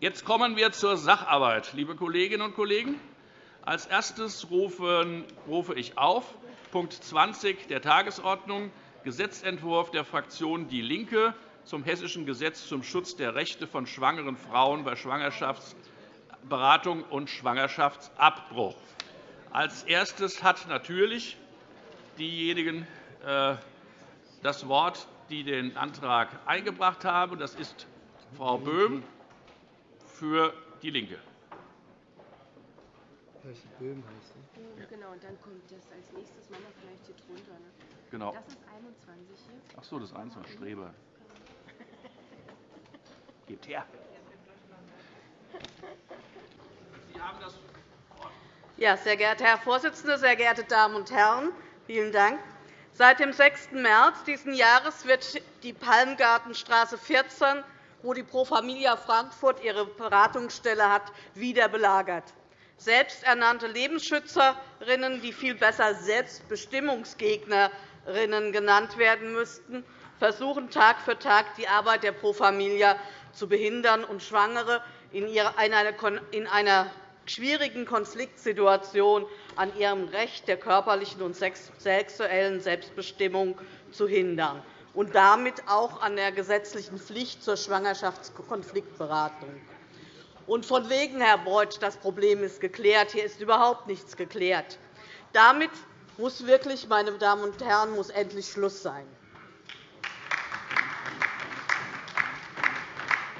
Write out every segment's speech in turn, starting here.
Jetzt kommen wir zur Sacharbeit. Liebe Kolleginnen und Kollegen, als erstes rufe ich auf Punkt 20 der Tagesordnung, Gesetzentwurf der Fraktion DIE LINKE zum Hessischen Gesetz zum Schutz der Rechte von schwangeren Frauen bei Schwangerschaftsberatung und Schwangerschaftsabbruch. Als erstes hat natürlich diejenigen äh, das Wort, die den Antrag eingebracht haben. Das ist Frau Böhm für DIE LINKE. Böhm heißt ja. Genau, und dann kommt das als nächstes wir vielleicht hier drunter. Ne? Genau. Das ist 21 hier. Ach so, das ist 21 Streber. Gebt her. Sie haben das Wort. Ja, sehr geehrter Herr Vorsitzender, sehr geehrte Damen und Herren! Vielen Dank. Seit dem 6. März dieses Jahres wird die Palmgartenstraße 14, wo die Pro Familia Frankfurt ihre Beratungsstelle hat, wieder belagert. Selbsternannte Lebensschützerinnen, die viel besser Selbstbestimmungsgegnerinnen genannt werden müssten, versuchen Tag für Tag, die Arbeit der Pro Familia zu behindern und Schwangere in einer schwierigen Konfliktsituation an ihrem Recht der körperlichen und sexuellen Selbstbestimmung zu hindern und damit auch an der gesetzlichen Pflicht zur Schwangerschaftskonfliktberatung. Und von wegen, Herr Beuth, das Problem ist geklärt. Hier ist überhaupt nichts geklärt. Damit muss wirklich, meine Damen und Herren, muss endlich Schluss sein.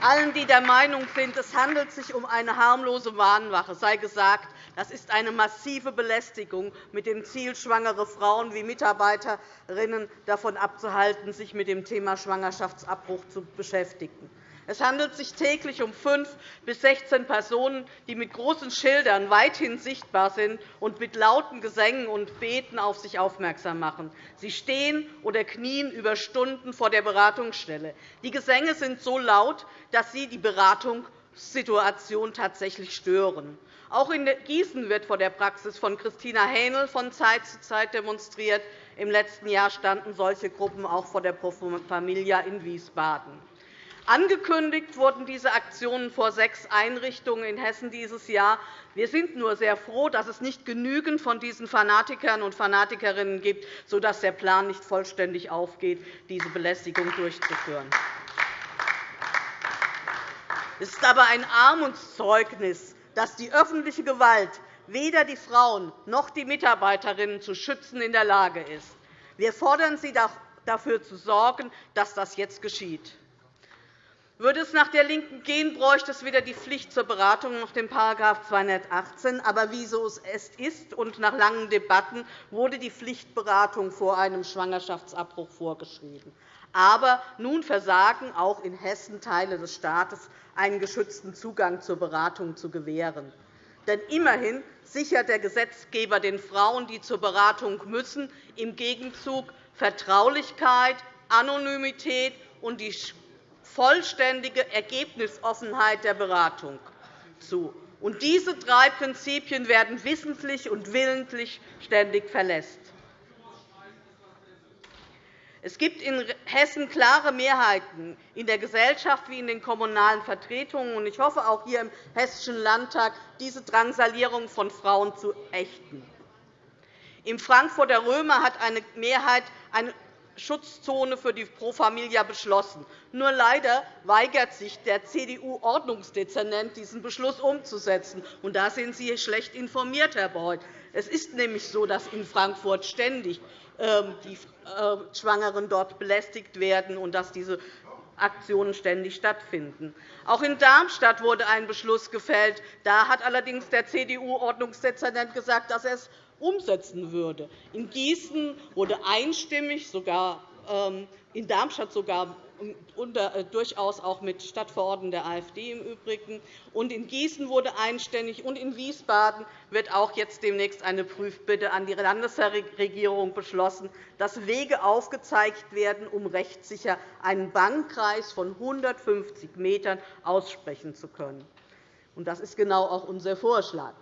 Allen, die der Meinung sind, es handelt sich um eine harmlose Warnwache, sei gesagt, das ist eine massive Belästigung mit dem Ziel, schwangere Frauen wie Mitarbeiterinnen davon abzuhalten, sich mit dem Thema Schwangerschaftsabbruch zu beschäftigen. Es handelt sich täglich um fünf bis 16 Personen, die mit großen Schildern weithin sichtbar sind und mit lauten Gesängen und Beten auf sich aufmerksam machen. Sie stehen oder knien über Stunden vor der Beratungsstelle. Die Gesänge sind so laut, dass sie die Beratungssituation tatsächlich stören. Auch in Gießen wird vor der Praxis von Christina Hähnel von Zeit zu Zeit demonstriert. Im letzten Jahr standen solche Gruppen auch vor der Pro Familia in Wiesbaden. Angekündigt wurden diese Aktionen vor sechs Einrichtungen in Hessen dieses Jahr. Wir sind nur sehr froh, dass es nicht genügend von diesen Fanatikern und Fanatikerinnen gibt, sodass der Plan nicht vollständig aufgeht, diese Belästigung durchzuführen. Es ist aber ein Armutszeugnis, dass die öffentliche Gewalt weder die Frauen noch die Mitarbeiterinnen zu schützen in der Lage ist. Wir fordern Sie, dafür zu sorgen, dass das jetzt geschieht. Würde es nach der LINKEN gehen, bräuchte es wieder die Pflicht zur Beratung nach dem § 218. Aber wie so es ist und nach langen Debatten wurde die Pflichtberatung vor einem Schwangerschaftsabbruch vorgeschrieben. Aber nun versagen auch in Hessen Teile des Staates, einen geschützten Zugang zur Beratung zu gewähren. Denn immerhin sichert der Gesetzgeber den Frauen, die zur Beratung müssen, im Gegenzug Vertraulichkeit, Anonymität und die vollständige Ergebnisoffenheit der Beratung zu. Und diese drei Prinzipien werden wissentlich und willentlich ständig verletzt. Es gibt in Hessen klare Mehrheiten in der Gesellschaft wie in den kommunalen Vertretungen. Ich hoffe, auch hier im Hessischen Landtag diese Drangsalierung von Frauen zu ächten. Im Frankfurter Römer hat eine Mehrheit eine Schutzzone für die Pro Familia beschlossen. Nur leider weigert sich der CDU-Ordnungsdezernent, diesen Beschluss umzusetzen. Und da sind Sie schlecht informiert, Herr Beuth. Es ist nämlich so, dass in Frankfurt ständig die äh, Schwangeren dort belästigt werden und dass diese Aktionen ständig stattfinden. Auch in Darmstadt wurde ein Beschluss gefällt. Da hat allerdings der CDU-Ordnungsdezernent gesagt, dass er es umsetzen würde. In Gießen wurde einstimmig, sogar ähm, in Darmstadt sogar äh, durchaus auch mit Stadtverordneten der AfD im Übrigen. Und in Gießen wurde einstimmig, und in Wiesbaden wird auch jetzt demnächst eine Prüfbitte an die Landesregierung beschlossen, dass Wege aufgezeigt werden, um rechtssicher einen Bannkreis von 150 m aussprechen zu können. Das ist genau auch unser Vorschlag.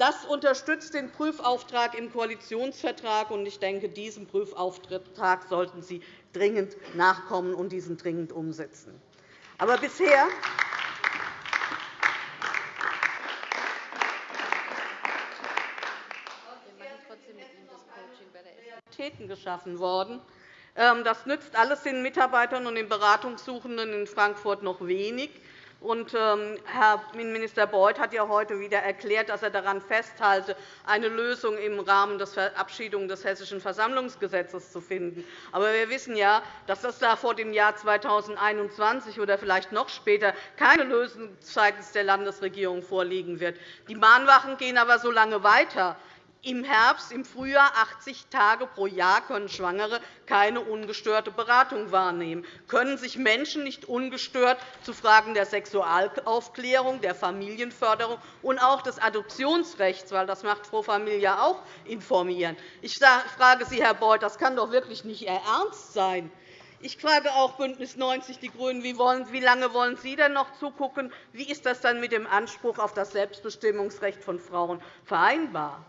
Das unterstützt den Prüfauftrag im Koalitionsvertrag. und Ich denke, diesem Prüfauftrag sollten Sie dringend nachkommen und diesen dringend umsetzen. Aber bisher geschaffen worden. Ähm, das nützt alles den Mitarbeitern und den Beratungssuchenden in Frankfurt noch wenig. Und, ähm, Herr Innenminister Beuth hat ja heute wieder erklärt, dass er daran festhalte, eine Lösung im Rahmen der Verabschiedung des Hessischen Versammlungsgesetzes zu finden. Aber wir wissen ja, dass das da vor dem Jahr 2021 oder vielleicht noch später keine Lösung seitens der Landesregierung vorliegen wird. Die Mahnwachen gehen aber so lange weiter. Im Herbst, im Frühjahr 80 Tage pro Jahr können Schwangere keine ungestörte Beratung wahrnehmen, können sich Menschen nicht ungestört zu Fragen der Sexualaufklärung, der Familienförderung und auch des Adoptionsrechts, weil das macht Frau Familia auch, informieren. Ich frage Sie, Herr Beuth, das kann doch wirklich nicht Ihr Ernst sein. Ich frage auch BÜNDNIS 90 die GRÜNEN, wie lange wollen Sie denn noch zugucken? Wie ist das dann mit dem Anspruch auf das Selbstbestimmungsrecht von Frauen vereinbar?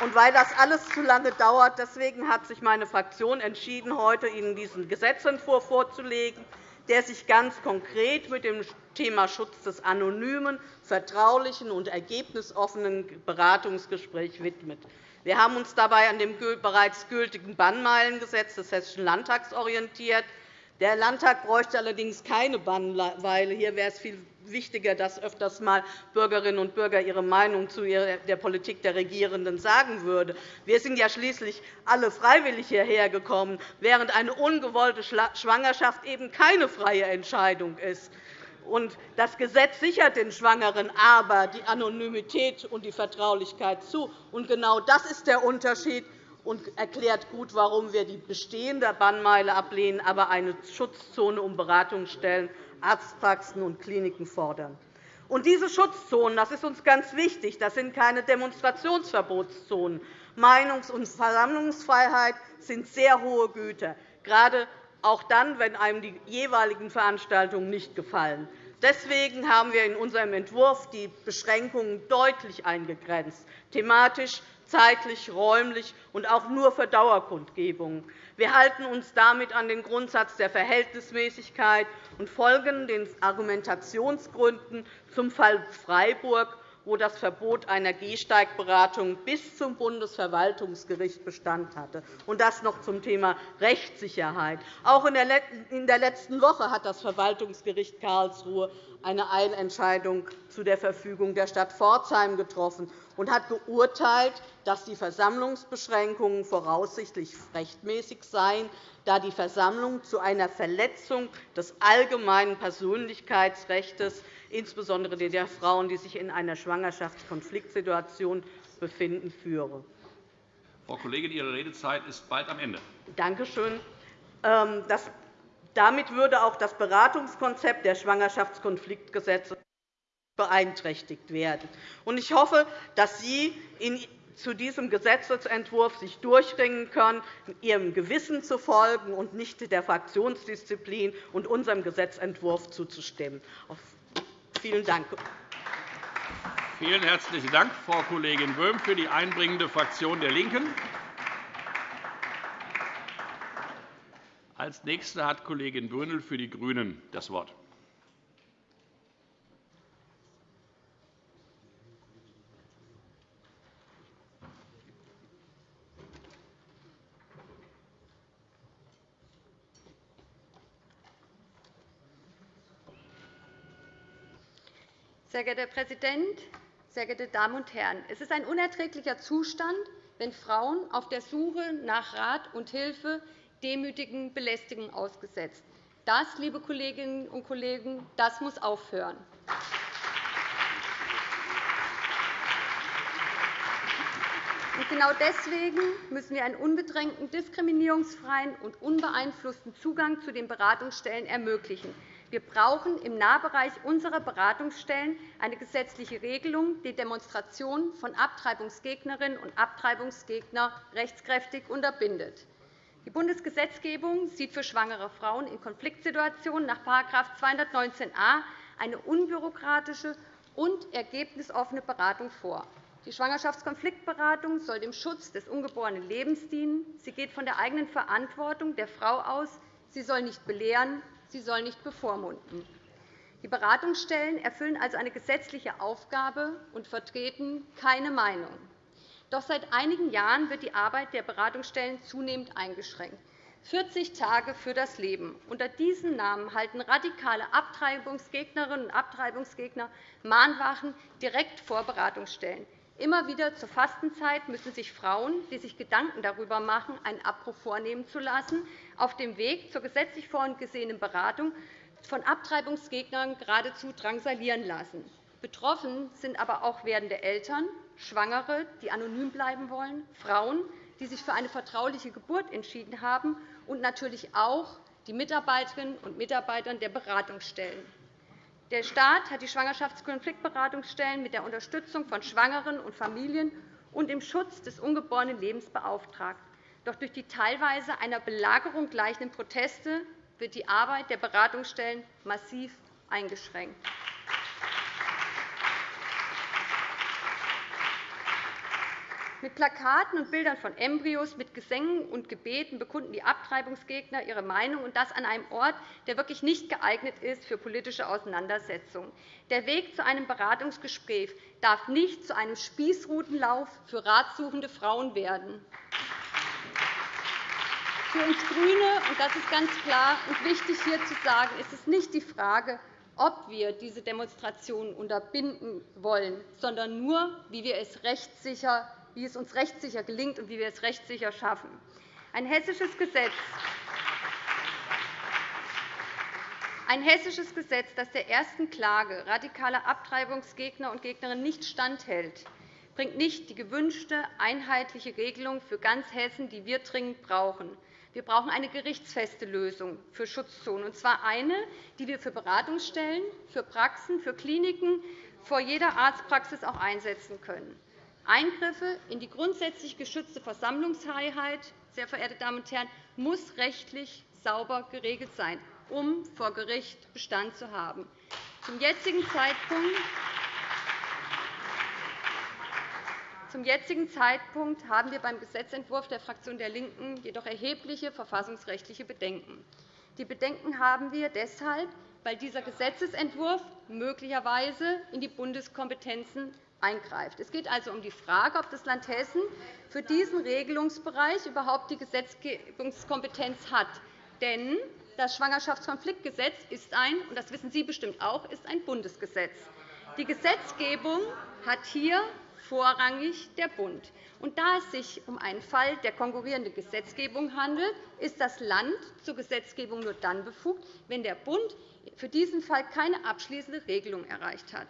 Und weil das alles zu lange dauert, deswegen hat sich meine Fraktion entschieden, heute Ihnen diesen Gesetzentwurf vorzulegen, der sich ganz konkret mit dem Thema Schutz des anonymen, vertraulichen und ergebnisoffenen Beratungsgesprächs widmet. Wir haben uns dabei an dem bereits gültigen Bannmeilengesetz des Hessischen Landtags orientiert. Der Landtag bräuchte allerdings keine Bannweile. Hier wäre es viel wichtiger, dass öfters einmal Bürgerinnen und Bürger ihre Meinung zu der Politik der Regierenden sagen würden. Wir sind ja schließlich alle freiwillig hierher gekommen, während eine ungewollte Schwangerschaft eben keine freie Entscheidung ist. Das Gesetz sichert den Schwangeren aber die Anonymität und die Vertraulichkeit zu. genau das ist der Unterschied und erklärt gut, warum wir die bestehende Bannmeile ablehnen, aber eine Schutzzone um Beratungsstellen, Arztpraxen und Kliniken fordern. Und diese Schutzzonen, das ist uns ganz wichtig, das sind keine Demonstrationsverbotszonen. Meinungs- und Versammlungsfreiheit sind sehr hohe Güter, gerade auch dann, wenn einem die jeweiligen Veranstaltungen nicht gefallen. Deswegen haben wir in unserem Entwurf die Beschränkungen deutlich eingegrenzt, thematisch zeitlich, räumlich und auch nur für Dauerkundgebungen. Wir halten uns damit an den Grundsatz der Verhältnismäßigkeit und folgen den Argumentationsgründen zum Fall Freiburg wo das Verbot einer Gehsteigberatung bis zum Bundesverwaltungsgericht Bestand hatte. Und das noch zum Thema Rechtssicherheit. Auch in der letzten Woche hat das Verwaltungsgericht Karlsruhe eine Eilentscheidung zu der Verfügung der Stadt Pforzheim getroffen und hat geurteilt, dass die Versammlungsbeschränkungen voraussichtlich rechtmäßig seien, da die Versammlung zu einer Verletzung des allgemeinen Persönlichkeitsrechts insbesondere der Frauen, die sich in einer Schwangerschaftskonfliktsituation befinden, führe. Frau Kollegin, Ihre Redezeit ist bald am Ende. Danke schön. Ähm, damit würde auch das Beratungskonzept der Schwangerschaftskonfliktgesetze beeinträchtigt werden. Ich hoffe, dass Sie zu diesem Gesetzentwurf sich durchringen können, Ihrem Gewissen zu folgen und nicht der Fraktionsdisziplin und unserem Gesetzentwurf zuzustimmen. Vielen Dank. Vielen herzlichen Dank, Frau Kollegin Böhm, für die einbringende Fraktion der LINKEN. Als Nächste hat Kollegin Brünnel für die GRÜNEN das Wort. Sehr geehrter Herr Präsident, sehr geehrte Damen und Herren! Es ist ein unerträglicher Zustand, wenn Frauen auf der Suche nach Rat und Hilfe demütigen Belästigungen ausgesetzt. Das, liebe Kolleginnen und Kollegen, das muss aufhören. Genau deswegen müssen wir einen unbedrängten, diskriminierungsfreien und unbeeinflussten Zugang zu den Beratungsstellen ermöglichen. Wir brauchen im Nahbereich unserer Beratungsstellen eine gesetzliche Regelung, die Demonstrationen von Abtreibungsgegnerinnen und Abtreibungsgegnern rechtskräftig unterbindet. Die Bundesgesetzgebung sieht für schwangere Frauen in Konfliktsituationen nach § 219a eine unbürokratische und ergebnisoffene Beratung vor. Die Schwangerschaftskonfliktberatung soll dem Schutz des ungeborenen Lebens dienen. Sie geht von der eigenen Verantwortung der Frau aus. Sie soll nicht belehren, sie soll nicht bevormunden. Die Beratungsstellen erfüllen also eine gesetzliche Aufgabe und vertreten keine Meinung. Doch seit einigen Jahren wird die Arbeit der Beratungsstellen zunehmend eingeschränkt. 40 Tage für das Leben. Unter diesem Namen halten radikale Abtreibungsgegnerinnen und Abtreibungsgegner Mahnwachen direkt vor Beratungsstellen. Immer wieder zur Fastenzeit müssen sich Frauen, die sich Gedanken darüber machen, einen Abbruch vornehmen zu lassen, auf dem Weg zur gesetzlich vorgesehenen Beratung von Abtreibungsgegnern geradezu drangsalieren lassen. Betroffen sind aber auch werdende Eltern, Schwangere, die anonym bleiben wollen, Frauen, die sich für eine vertrauliche Geburt entschieden haben, und natürlich auch die Mitarbeiterinnen und Mitarbeiter der Beratungsstellen. Der Staat hat die Schwangerschaftskonfliktberatungsstellen mit der Unterstützung von Schwangeren und Familien und dem Schutz des ungeborenen Lebens beauftragt. Doch durch die teilweise einer Belagerung gleichenden Proteste wird die Arbeit der Beratungsstellen massiv eingeschränkt. Mit Plakaten und Bildern von Embryos, mit Gesängen und Gebeten bekunden die Abtreibungsgegner ihre Meinung, und das an einem Ort, der wirklich nicht geeignet ist für politische Auseinandersetzungen. Der Weg zu einem Beratungsgespräch darf nicht zu einem Spießrutenlauf für ratsuchende Frauen werden. Für uns GRÜNE, und das ist ganz klar und wichtig hier zu sagen, ist es nicht die Frage, ob wir diese Demonstrationen unterbinden wollen, sondern nur, wie wir es rechtssicher wie es uns rechtssicher gelingt und wie wir es rechtssicher schaffen. Ein hessisches Gesetz, ein hessisches Gesetz, das der ersten Klage radikaler Abtreibungsgegner und Gegnerinnen nicht standhält, bringt nicht die gewünschte einheitliche Regelung für ganz Hessen, die wir dringend brauchen. Wir brauchen eine gerichtsfeste Lösung für Schutzzonen, und zwar eine, die wir für Beratungsstellen, für Praxen, für Kliniken vor jeder Arztpraxis auch einsetzen können. Eingriffe in die grundsätzlich geschützte Versammlungsfreiheit sehr verehrte Damen und Herren, muss rechtlich sauber geregelt sein, um vor Gericht Bestand zu haben. Zum jetzigen Zeitpunkt Zum jetzigen Zeitpunkt haben wir beim Gesetzentwurf der Fraktion der LINKEN jedoch erhebliche verfassungsrechtliche Bedenken. Die Bedenken haben wir deshalb, weil dieser Gesetzentwurf möglicherweise in die Bundeskompetenzen eingreift. Es geht also um die Frage, ob das Land Hessen für diesen Regelungsbereich überhaupt die Gesetzgebungskompetenz hat. Denn das Schwangerschaftskonfliktgesetz ist ein, und das wissen Sie bestimmt auch, ist ein Bundesgesetz. Die Gesetzgebung hat hier vorrangig der Bund. Und da es sich um einen Fall der konkurrierenden Gesetzgebung handelt, ist das Land zur Gesetzgebung nur dann befugt, wenn der Bund für diesen Fall keine abschließende Regelung erreicht hat.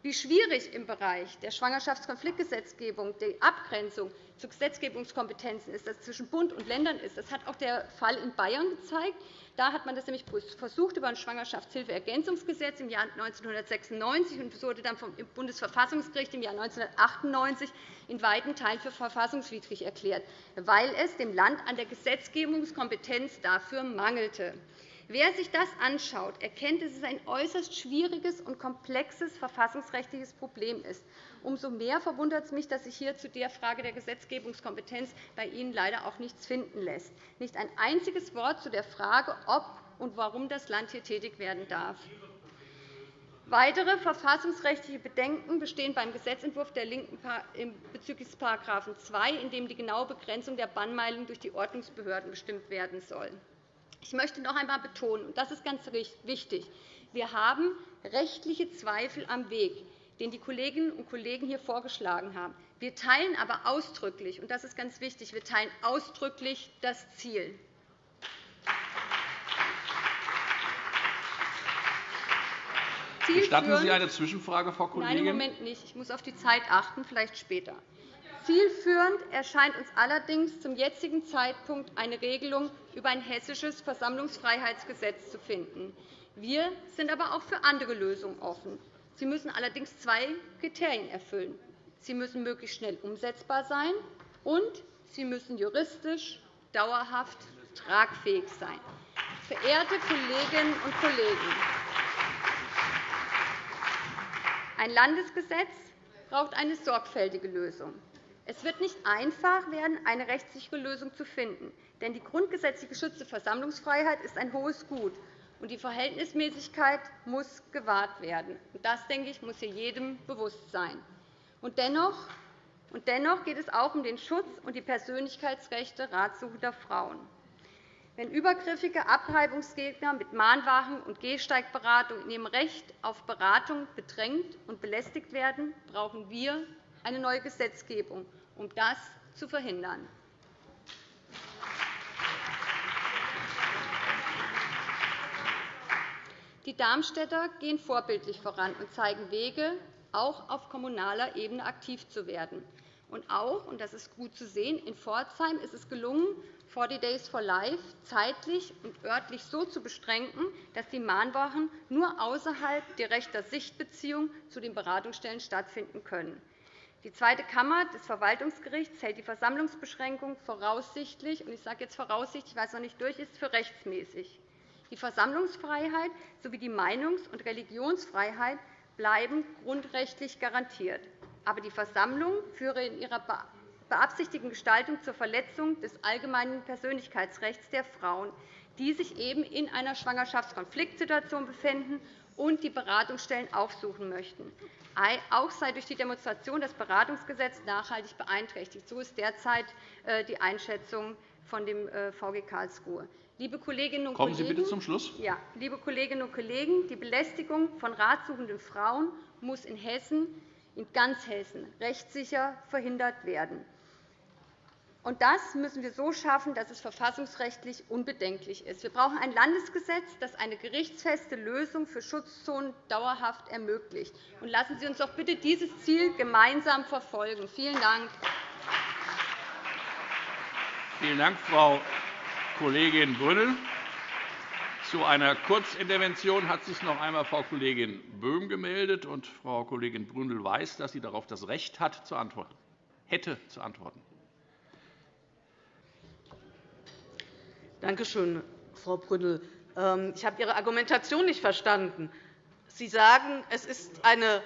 Wie schwierig im Bereich der Schwangerschaftskonfliktgesetzgebung die Abgrenzung zu Gesetzgebungskompetenzen ist, das zwischen Bund und Ländern ist, das hat auch der Fall in Bayern gezeigt. Da hat man das nämlich versucht über ein Schwangerschaftshilfeergänzungsgesetz im Jahr 1996 und wurde dann vom Bundesverfassungsgericht im Jahr 1998 in weiten Teilen für verfassungswidrig erklärt, weil es dem Land an der Gesetzgebungskompetenz dafür mangelte. Wer sich das anschaut, erkennt, dass es ein äußerst schwieriges und komplexes verfassungsrechtliches Problem ist. Umso mehr verwundert es mich, dass sich hier zu der Frage der Gesetzgebungskompetenz bei Ihnen leider auch nichts finden lässt. Nicht ein einziges Wort zu der Frage, ob und warum das Land hier tätig werden darf. Weitere verfassungsrechtliche Bedenken bestehen beim Gesetzentwurf der LINKEN bezüglich des § 2, in dem die genaue Begrenzung der Bannmeldung durch die Ordnungsbehörden bestimmt werden soll. Ich möchte noch einmal betonen, und das ist ganz wichtig, wir haben rechtliche Zweifel am Weg, den die Kolleginnen und Kollegen hier vorgeschlagen haben. Wir teilen aber ausdrücklich, und das ist ganz wichtig, wir teilen ausdrücklich das Ziel. Gestatten Sie eine Zwischenfrage, Frau Kollegin? Nein, im Moment nicht. Ich muss auf die Zeit achten, vielleicht später. Zielführend erscheint uns allerdings zum jetzigen Zeitpunkt eine Regelung über ein hessisches Versammlungsfreiheitsgesetz zu finden. Wir sind aber auch für andere Lösungen offen. Sie müssen allerdings zwei Kriterien erfüllen. Sie müssen möglichst schnell umsetzbar sein, und sie müssen juristisch dauerhaft tragfähig sein. Verehrte Kolleginnen und Kollegen, ein Landesgesetz braucht eine sorgfältige Lösung. Es wird nicht einfach werden, eine rechtssichere Lösung zu finden. Denn die grundgesetzlich geschützte Versammlungsfreiheit ist ein hohes Gut. und die Verhältnismäßigkeit muss gewahrt werden. Das, denke ich, muss hier jedem bewusst sein. Und dennoch, geht es auch um den Schutz und die Persönlichkeitsrechte ratsuchender Frauen. Wenn übergriffige Abtreibungsgegner mit Mahnwachen und Gehsteigberatung in ihrem Recht auf Beratung bedrängt und belästigt werden, brauchen wir eine neue Gesetzgebung, um das zu verhindern. Die Darmstädter gehen vorbildlich voran und zeigen Wege, auch auf kommunaler Ebene aktiv zu werden. Und auch, und das ist gut zu sehen, in Pforzheim ist es gelungen, 40 Days for Life zeitlich und örtlich so zu beschränken, dass die Mahnwochen nur außerhalb direkter Sichtbeziehung zu den Beratungsstellen stattfinden können. Die Zweite Kammer des Verwaltungsgerichts hält die Versammlungsbeschränkung voraussichtlich, und ich sage jetzt voraussichtlich, weil es noch nicht durch ist, für rechtsmäßig. Die Versammlungsfreiheit sowie die Meinungs- und Religionsfreiheit bleiben grundrechtlich garantiert. Aber die Versammlung führe in ihrer beabsichtigten Gestaltung zur Verletzung des allgemeinen Persönlichkeitsrechts der Frauen, die sich eben in einer Schwangerschaftskonfliktsituation befinden und die Beratungsstellen aufsuchen möchten. Auch sei durch die Demonstration das Beratungsgesetz nachhaltig beeinträchtigt. So ist derzeit äh, die Einschätzung von dem äh, VG Karlsruhe. Liebe Kolleginnen und Kommen Sie bitte zum Schluss. Ja, liebe Kolleginnen und Kollegen, die Belästigung von ratsuchenden Frauen muss in Hessen, in ganz Hessen, rechtssicher verhindert werden. Und das müssen wir so schaffen, dass es verfassungsrechtlich unbedenklich ist. Wir brauchen ein Landesgesetz, das eine gerichtsfeste Lösung für Schutzzonen dauerhaft ermöglicht. Und lassen Sie uns doch bitte dieses Ziel gemeinsam verfolgen. Vielen Dank. Vielen Dank, Frau Kollegin Brünnel. Zu einer Kurzintervention hat sich noch einmal Frau Kollegin Böhm gemeldet. Und Frau Kollegin Brünnel weiß, dass sie darauf das Recht hat, zu antworten, hätte zu antworten. Danke schön, Frau Brünnel. Ähm, ich habe Ihre Argumentation nicht verstanden. Sie sagen, es ist eine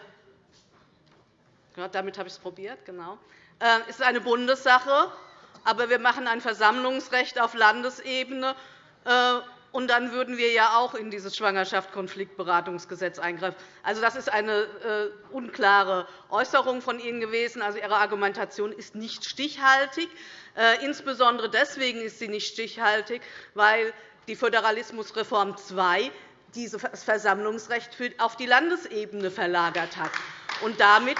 ja, damit habe ich es probiert, genau. Ähm, es ist eine Bundessache, aber wir machen ein Versammlungsrecht auf Landesebene. Und dann würden wir ja auch in dieses Schwangerschaftskonfliktberatungsgesetz eingreifen. Also, das ist eine äh, unklare Äußerung von Ihnen gewesen. Also, Ihre Argumentation ist nicht stichhaltig. Äh, insbesondere deswegen ist sie nicht stichhaltig, weil die Föderalismusreform II dieses Versammlungsrecht auf die Landesebene verlagert hat. Und damit,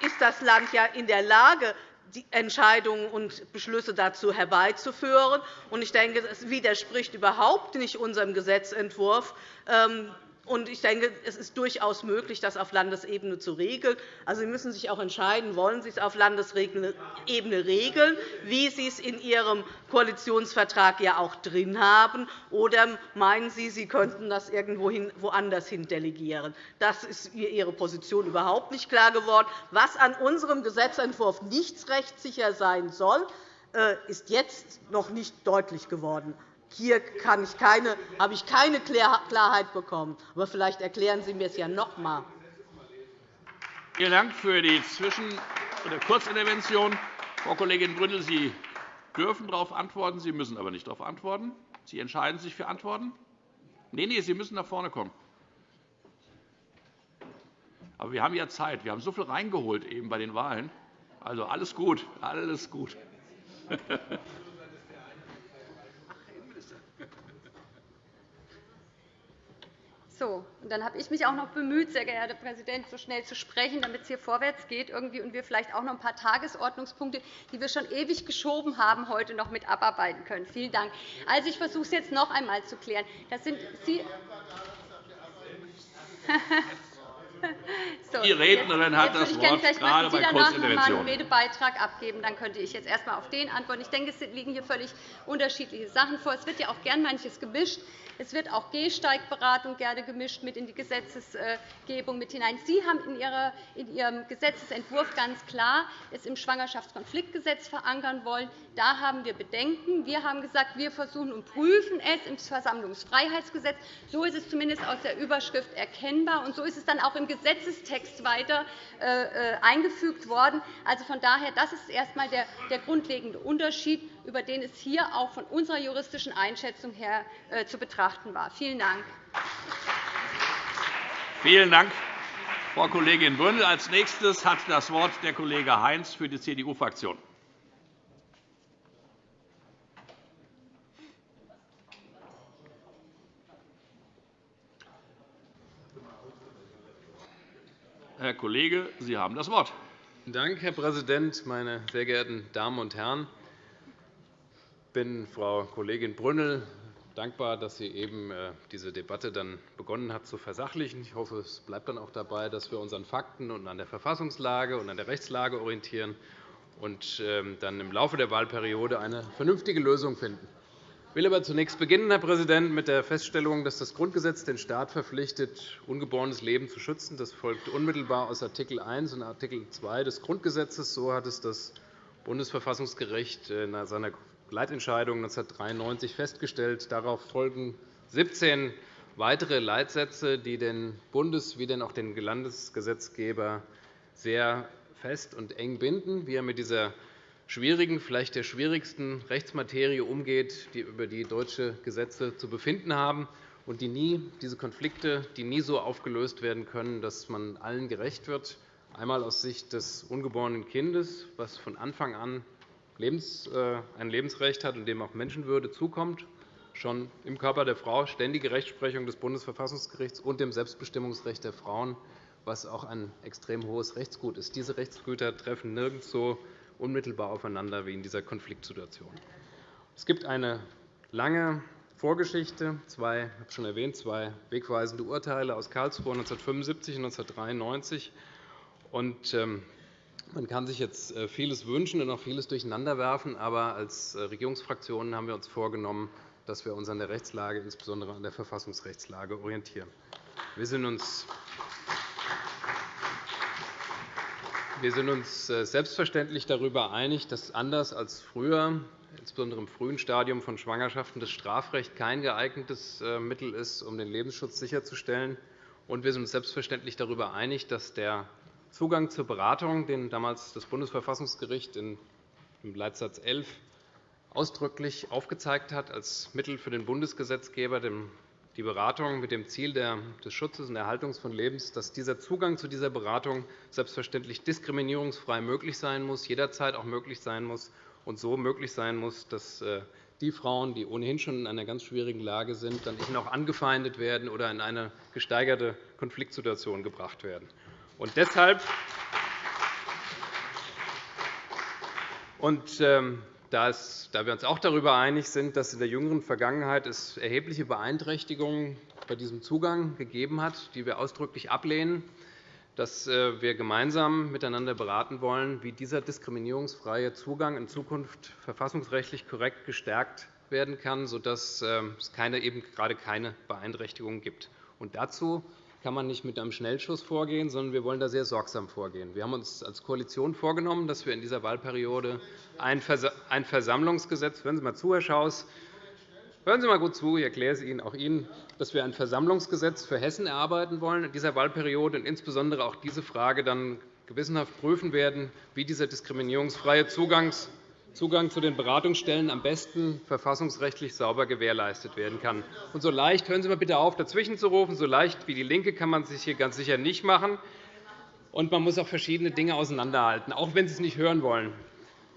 ist das Land ja in der Lage, Entscheidungen und Beschlüsse dazu herbeizuführen. Ich denke, es widerspricht überhaupt nicht unserem Gesetzentwurf, ähm, und ich denke, es ist durchaus möglich, das auf Landesebene zu regeln. Also, Sie müssen sich auch entscheiden, wollen Sie es auf Landesebene regeln, wie Sie es in Ihrem Koalitionsvertrag ja auch drin haben, oder meinen Sie, Sie könnten das irgendwo woanders hin delegieren? Das ist Ihre Position überhaupt nicht klar geworden. Was an unserem Gesetzentwurf nicht rechtssicher sein soll, äh, ist jetzt noch nicht deutlich geworden. Hier habe ich keine Klarheit bekommen. Aber vielleicht erklären Sie mir es ja noch einmal. Vielen Dank für die Zwischen- oder Kurzintervention. Frau Kollegin Brünnel, Sie dürfen darauf antworten, Sie müssen aber nicht darauf antworten. Sie entscheiden sich für Antworten? Nein, nein, Sie müssen nach vorne kommen. Aber wir haben ja Zeit. Wir haben so viel reingeholt eben bei den Wahlen. Also alles gut, alles gut. So, und dann habe ich mich auch noch bemüht, sehr geehrter Herr Präsident, so schnell zu sprechen, damit es hier vorwärts geht irgendwie und wir vielleicht auch noch ein paar Tagesordnungspunkte, die wir schon ewig geschoben haben, heute noch mit abarbeiten können. Vielen Dank. Also, ich versuche es jetzt noch einmal zu klären. Das sind Sie So, Die Rednerin hat das Wort, gerade bei Kurzinterventionen. Sie danach einen Redebeitrag abgeben, dann könnte ich jetzt erst einmal auf den antworten. Ich denke, es liegen hier völlig unterschiedliche Sachen vor. Es wird ja auch gern manches gemischt. Es wird auch Gehsteigberatung gerne gemischt mit in die Gesetzgebung mit hinein. Sie haben in Ihrem Gesetzentwurf ganz klar es im Schwangerschaftskonfliktgesetz verankern wollen. Da haben wir Bedenken. Wir haben gesagt, wir versuchen und prüfen es im Versammlungsfreiheitsgesetz. So ist es zumindest aus der Überschrift erkennbar, und so ist es dann auch im Gesetzestext weiter äh, eingefügt worden. Also von daher, das ist erst einmal der grundlegende Unterschied, über den es hier auch von unserer juristischen Einschätzung her äh, zu betrachten war. Vielen Dank. Vielen Dank, Frau Kollegin Brünnel. Als nächstes hat das Wort der Kollege Heinz für die CDU-Fraktion. Herr Kollege, Sie haben das Wort. Vielen Dank, Herr Präsident, meine sehr geehrten Damen und Herren! Ich bin Frau Kollegin Brünnel dankbar, dass sie eben äh, diese Debatte dann begonnen hat zu versachlichen. Ich hoffe, es bleibt dann auch dabei, dass wir uns an Fakten und an der Verfassungslage und an der Rechtslage orientieren und ähm, dann im Laufe der Wahlperiode eine vernünftige Lösung finden. Ich will aber zunächst beginnen, Herr Präsident, mit der Feststellung, dass das Grundgesetz den Staat verpflichtet, ungeborenes Leben zu schützen. Das folgt unmittelbar aus Art. 1 und Art. 2 des Grundgesetzes. So hat es das Bundesverfassungsgericht in seiner Leitentscheidung 1993 festgestellt. Darauf folgen 17 weitere Leitsätze, die den Bundes- wie auch den Landesgesetzgeber sehr fest und eng binden, wie er mit dieser schwierigen, vielleicht der schwierigsten Rechtsmaterie umgeht, die über die deutsche Gesetze zu befinden haben und die nie, diese Konflikte, die nie so aufgelöst werden können, dass man allen gerecht wird. Einmal aus Sicht des ungeborenen Kindes, was von Anfang an ein Lebensrecht hat und dem auch Menschenwürde zukommt, schon im Körper der Frau, ständige Rechtsprechung des Bundesverfassungsgerichts und dem Selbstbestimmungsrecht der Frauen, was auch ein extrem hohes Rechtsgut ist. Diese Rechtsgüter treffen nirgends so unmittelbar aufeinander wie in dieser Konfliktsituation. Es gibt eine lange Vorgeschichte, zwei, ich habe schon erwähnt, zwei wegweisende Urteile aus Karlsruhe 1975 und 1993. Ähm, man kann sich jetzt äh, vieles wünschen und auch vieles durcheinanderwerfen, aber als äh, Regierungsfraktionen haben wir uns vorgenommen, dass wir uns an der Rechtslage, insbesondere an der Verfassungsrechtslage, orientieren. Wir sind uns Wir sind uns äh, selbstverständlich darüber einig, dass anders als früher, insbesondere im frühen Stadium von Schwangerschaften, das Strafrecht kein geeignetes Mittel ist, um den Lebensschutz sicherzustellen. Und wir sind uns selbstverständlich darüber einig, dass der Zugang zur Beratung, den damals das Bundesverfassungsgericht im Leitsatz 11 ausdrücklich aufgezeigt hat als Mittel für den Bundesgesetzgeber, die Beratung mit dem Ziel des Schutzes und Erhaltungs von Lebens, dass dieser Zugang zu dieser Beratung selbstverständlich diskriminierungsfrei möglich sein muss, jederzeit auch möglich sein muss und so möglich sein muss, dass äh, die Frauen, die ohnehin schon in einer ganz schwierigen Lage sind, dann nicht noch angefeindet werden oder in eine gesteigerte Konfliktsituation gebracht werden. Und deshalb und, ähm, da, wir uns auch darüber einig sind, dass es in der jüngeren Vergangenheit es erhebliche Beeinträchtigungen bei diesem Zugang gegeben hat, die wir ausdrücklich ablehnen, dass äh, wir gemeinsam miteinander beraten wollen, wie dieser diskriminierungsfreie Zugang in Zukunft verfassungsrechtlich korrekt gestärkt werden kann, sodass ähm, es keine, eben gerade keine Beeinträchtigungen gibt. Und dazu kann man nicht mit einem Schnellschuss vorgehen, sondern wir wollen da sehr sorgsam vorgehen. Wir haben uns als Koalition vorgenommen, dass wir in dieser Wahlperiode ein Versammlungsgesetz Hören Sie mal zu, Herr Schaus. Hören Sie mal gut zu, ich erkläre es Ihnen, auch Ihnen, dass wir ein Versammlungsgesetz für Hessen erarbeiten wollen in dieser Wahlperiode und insbesondere auch diese Frage dann gewissenhaft prüfen werden, wie dieser diskriminierungsfreie Zugangs Zugang zu den Beratungsstellen am besten verfassungsrechtlich sauber gewährleistet werden kann. Und so leicht, hören Sie mal bitte auf, dazwischen zu rufen, so leicht wie DIE LINKE kann man sich hier ganz sicher nicht machen. Und man muss auch verschiedene Dinge auseinanderhalten, auch wenn Sie es nicht hören wollen.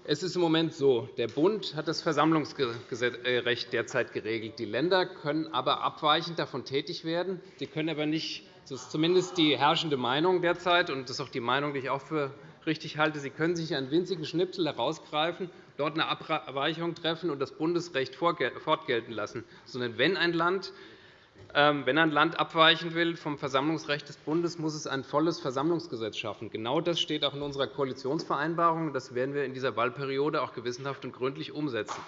Es ist im Moment so, der Bund hat das Versammlungsrecht derzeit geregelt. Die Länder können aber abweichend davon tätig werden. Sie können aber nicht, das ist zumindest die herrschende Meinung derzeit, und das ist auch die Meinung, die ich auch für richtig halte, Sie können sich einen winzigen Schnipsel herausgreifen dort eine Abweichung treffen und das Bundesrecht fortgelten lassen, sondern wenn ein Land ähm, wenn ein Land abweichen will vom Versammlungsrecht des Bundes, muss es ein volles Versammlungsgesetz schaffen. Genau das steht auch in unserer Koalitionsvereinbarung. Das werden wir in dieser Wahlperiode auch gewissenhaft und gründlich umsetzen.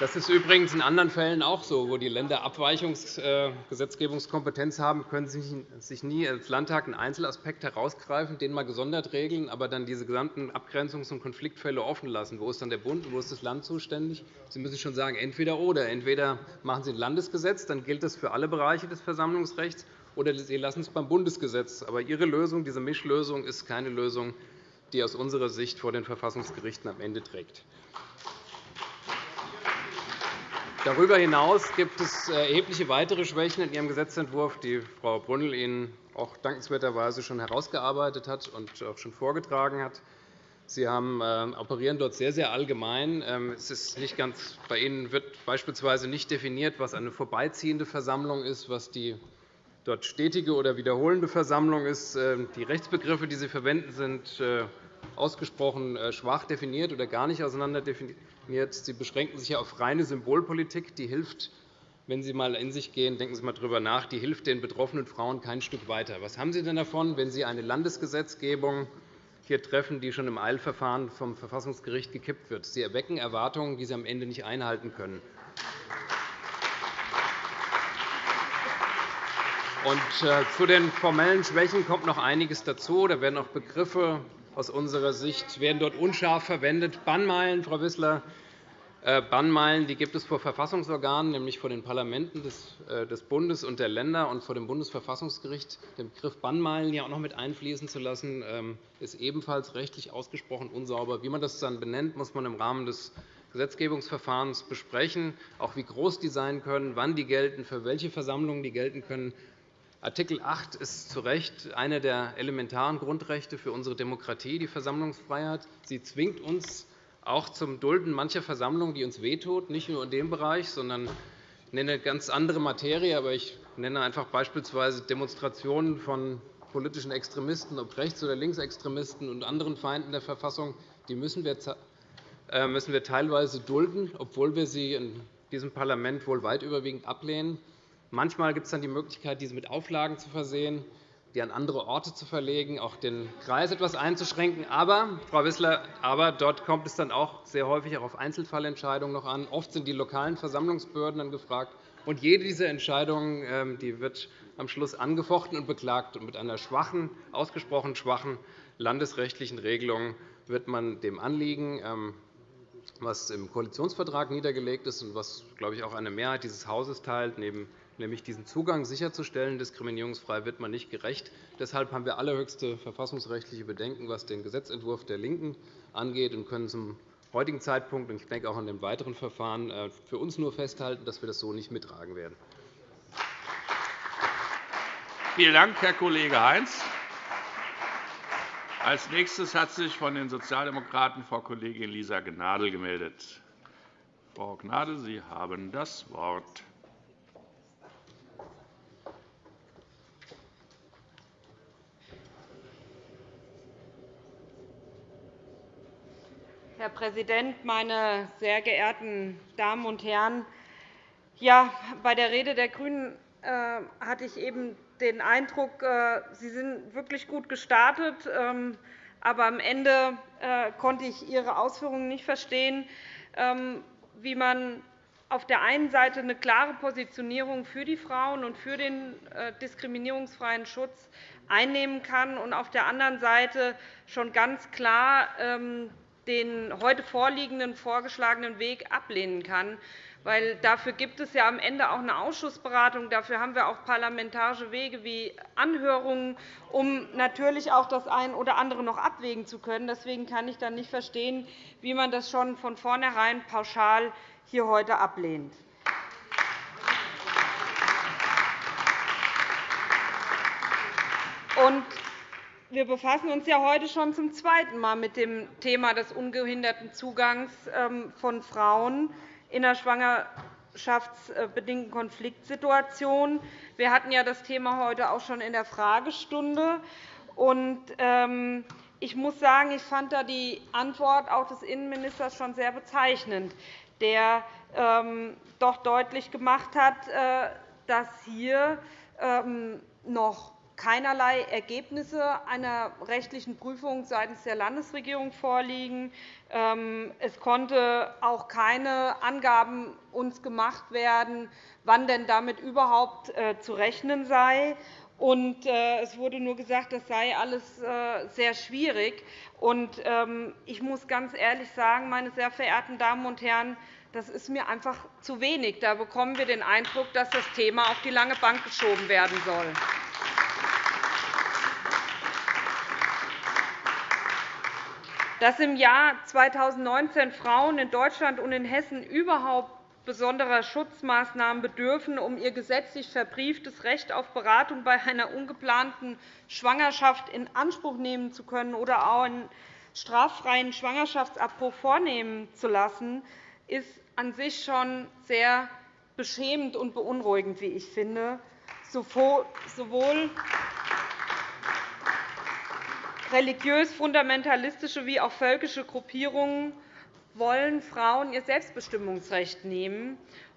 Das ist übrigens in anderen Fällen auch so. Wo die Länder Abweichungsgesetzgebungskompetenz haben, können sie sich nie als Landtag einen Einzelaspekt herausgreifen, den mal gesondert regeln, aber dann diese gesamten Abgrenzungs- und Konfliktfälle offen lassen. Wo ist dann der Bund und wo ist das Land zuständig? Sie müssen schon sagen, entweder oder. Entweder machen Sie ein Landesgesetz, dann gilt das für alle Bereiche des Versammlungsrechts, oder Sie lassen es beim Bundesgesetz. Aber Ihre Lösung, diese Mischlösung, ist keine Lösung, die aus unserer Sicht vor den Verfassungsgerichten am Ende trägt. Darüber hinaus gibt es äh, erhebliche weitere Schwächen in Ihrem Gesetzentwurf, die Frau Brünnel Ihnen auch dankenswerterweise schon herausgearbeitet hat und auch schon vorgetragen hat. Sie haben, äh, operieren dort sehr, sehr allgemein. Ähm, es ist nicht ganz, bei Ihnen wird beispielsweise nicht definiert, was eine vorbeiziehende Versammlung ist, was die dort stetige oder wiederholende Versammlung ist. Ähm, die Rechtsbegriffe, die Sie verwenden, sind äh, ausgesprochen schwach definiert oder gar nicht auseinander definiert. Sie beschränken sich auf reine Symbolpolitik. Die hilft, wenn Sie einmal in sich gehen, denken Sie einmal darüber nach, die hilft den betroffenen Frauen kein Stück weiter. Was haben Sie denn davon, wenn Sie eine Landesgesetzgebung hier treffen, die schon im Eilverfahren vom Verfassungsgericht gekippt wird? Sie erwecken Erwartungen, die Sie am Ende nicht einhalten können. Und äh, zu den formellen Schwächen kommt noch einiges dazu. Da werden auch Begriffe aus unserer Sicht werden dort unscharf verwendet. Bannmeilen, Frau Wissler, äh, Bannmeilen die gibt es vor Verfassungsorganen, nämlich vor den Parlamenten des äh, Bundes und der Länder und vor dem Bundesverfassungsgericht. Den Begriff Bannmeilen hier auch noch mit einfließen zu lassen, ähm, ist ebenfalls rechtlich ausgesprochen unsauber. Wie man das dann benennt, muss man im Rahmen des Gesetzgebungsverfahrens besprechen, auch wie groß die sein können, wann die gelten, für welche Versammlungen die gelten können. Artikel 8 ist zu Recht eine der elementaren Grundrechte für unsere Demokratie, die Versammlungsfreiheit. Sie zwingt uns auch zum Dulden mancher Versammlungen, die uns wehtut, nicht nur in dem Bereich, sondern ich nenne ganz andere Materie, aber ich nenne einfach beispielsweise Demonstrationen von politischen Extremisten, ob Rechts- oder Linksextremisten und anderen Feinden der Verfassung, die müssen wir äh, müssen wir teilweise dulden, obwohl wir sie in diesem Parlament wohl weit überwiegend ablehnen. Manchmal gibt es dann die Möglichkeit, diese mit Auflagen zu versehen, die an andere Orte zu verlegen, auch den Kreis etwas einzuschränken. Aber, Frau Wissler, aber dort kommt es dann auch sehr häufig auch auf Einzelfallentscheidungen noch an. Oft sind die lokalen Versammlungsbehörden dann gefragt. Und jede dieser Entscheidungen ähm, die wird am Schluss angefochten und beklagt. Und mit einer schwachen, ausgesprochen schwachen landesrechtlichen Regelung wird man dem Anliegen, ähm, was im Koalitionsvertrag niedergelegt ist und was, glaube ich, auch eine Mehrheit dieses Hauses teilt, neben nämlich diesen Zugang sicherzustellen, diskriminierungsfrei, wird man nicht gerecht. Deshalb haben wir allerhöchste verfassungsrechtliche Bedenken, was den Gesetzentwurf der LINKEN angeht, und können zum heutigen Zeitpunkt und ich denke auch in dem weiteren Verfahren äh, für uns nur festhalten, dass wir das so nicht mittragen werden. Vielen Dank, Herr Kollege Heinz. Als nächstes hat sich von den Sozialdemokraten Frau Kollegin Lisa Gnadl gemeldet. Frau Gnadl, Sie haben das Wort. Herr Präsident, meine sehr geehrten Damen und Herren! Ja, bei der Rede der GRÜNEN äh, hatte ich eben den Eindruck, äh, Sie sind wirklich gut gestartet. Ähm, aber am Ende äh, konnte ich Ihre Ausführungen nicht verstehen, ähm, wie man auf der einen Seite eine klare Positionierung für die Frauen und für den diskriminierungsfreien Schutz einnehmen kann und auf der anderen Seite schon ganz klar ähm, den heute vorliegenden vorgeschlagenen Weg ablehnen kann. Weil dafür gibt es ja am Ende auch eine Ausschussberatung. Dafür haben wir auch parlamentarische Wege wie Anhörungen, um natürlich auch das eine oder andere noch abwägen zu können. Deswegen kann ich dann nicht verstehen, wie man das schon von vornherein pauschal hier heute ablehnt. Und wir befassen uns ja heute schon zum zweiten Mal mit dem Thema des ungehinderten Zugangs ähm, von Frauen in einer schwangerschaftsbedingten Konfliktsituation. Wir hatten ja das Thema heute auch schon in der Fragestunde. Ähm, ich muss sagen, ich fand da die Antwort auch des Innenministers schon sehr bezeichnend, der ähm, doch deutlich gemacht hat, äh, dass hier noch keinerlei Ergebnisse einer rechtlichen Prüfung seitens der Landesregierung vorliegen. Ähm, es konnte auch keine Angaben uns gemacht werden, wann denn damit überhaupt äh, zu rechnen sei. Äh, es wurde nur gesagt, das sei alles äh, sehr schwierig. Ähm, ich muss ganz ehrlich sagen, meine sehr verehrten Damen und Herren, das ist mir einfach zu wenig. Da bekommen wir den Eindruck, dass das Thema auf die lange Bank geschoben werden soll. Dass im Jahr 2019 Frauen in Deutschland und in Hessen überhaupt besonderer Schutzmaßnahmen bedürfen, um ihr gesetzlich verbrieftes Recht auf Beratung bei einer ungeplanten Schwangerschaft in Anspruch nehmen zu können oder auch einen straffreien Schwangerschaftsabbruch vornehmen zu lassen, ist an sich schon sehr beschämend und beunruhigend, wie ich finde. Sowohl religiös-fundamentalistische wie auch völkische Gruppierungen wollen Frauen ihr Selbstbestimmungsrecht nehmen.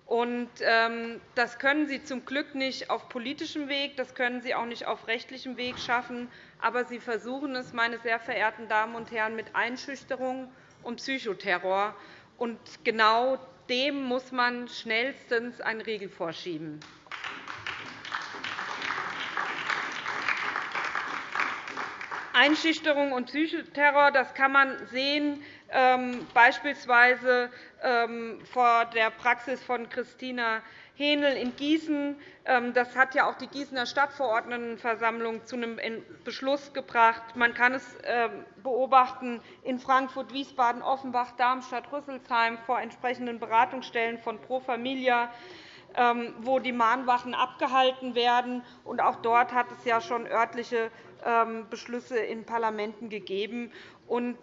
Ähm, das können sie zum Glück nicht auf politischem Weg, das können sie auch nicht auf rechtlichem Weg schaffen. Aber sie versuchen es, meine sehr verehrten Damen und Herren, mit Einschüchterung und Psychoterror. Und genau dem muss man schnellstens einen Riegel vorschieben. Einschüchterung und Psychoterror das kann man sehen, ähm, beispielsweise ähm, vor der Praxis von Christina Hähnel in Gießen. Ähm, das hat ja auch die Gießener Stadtverordnetenversammlung zu einem Beschluss gebracht. Man kann es beobachten in Frankfurt, Wiesbaden, Offenbach, Darmstadt, Rüsselsheim vor entsprechenden Beratungsstellen von Pro Familia wo die Mahnwachen abgehalten werden. Auch dort hat es ja schon örtliche Beschlüsse in Parlamenten gegeben.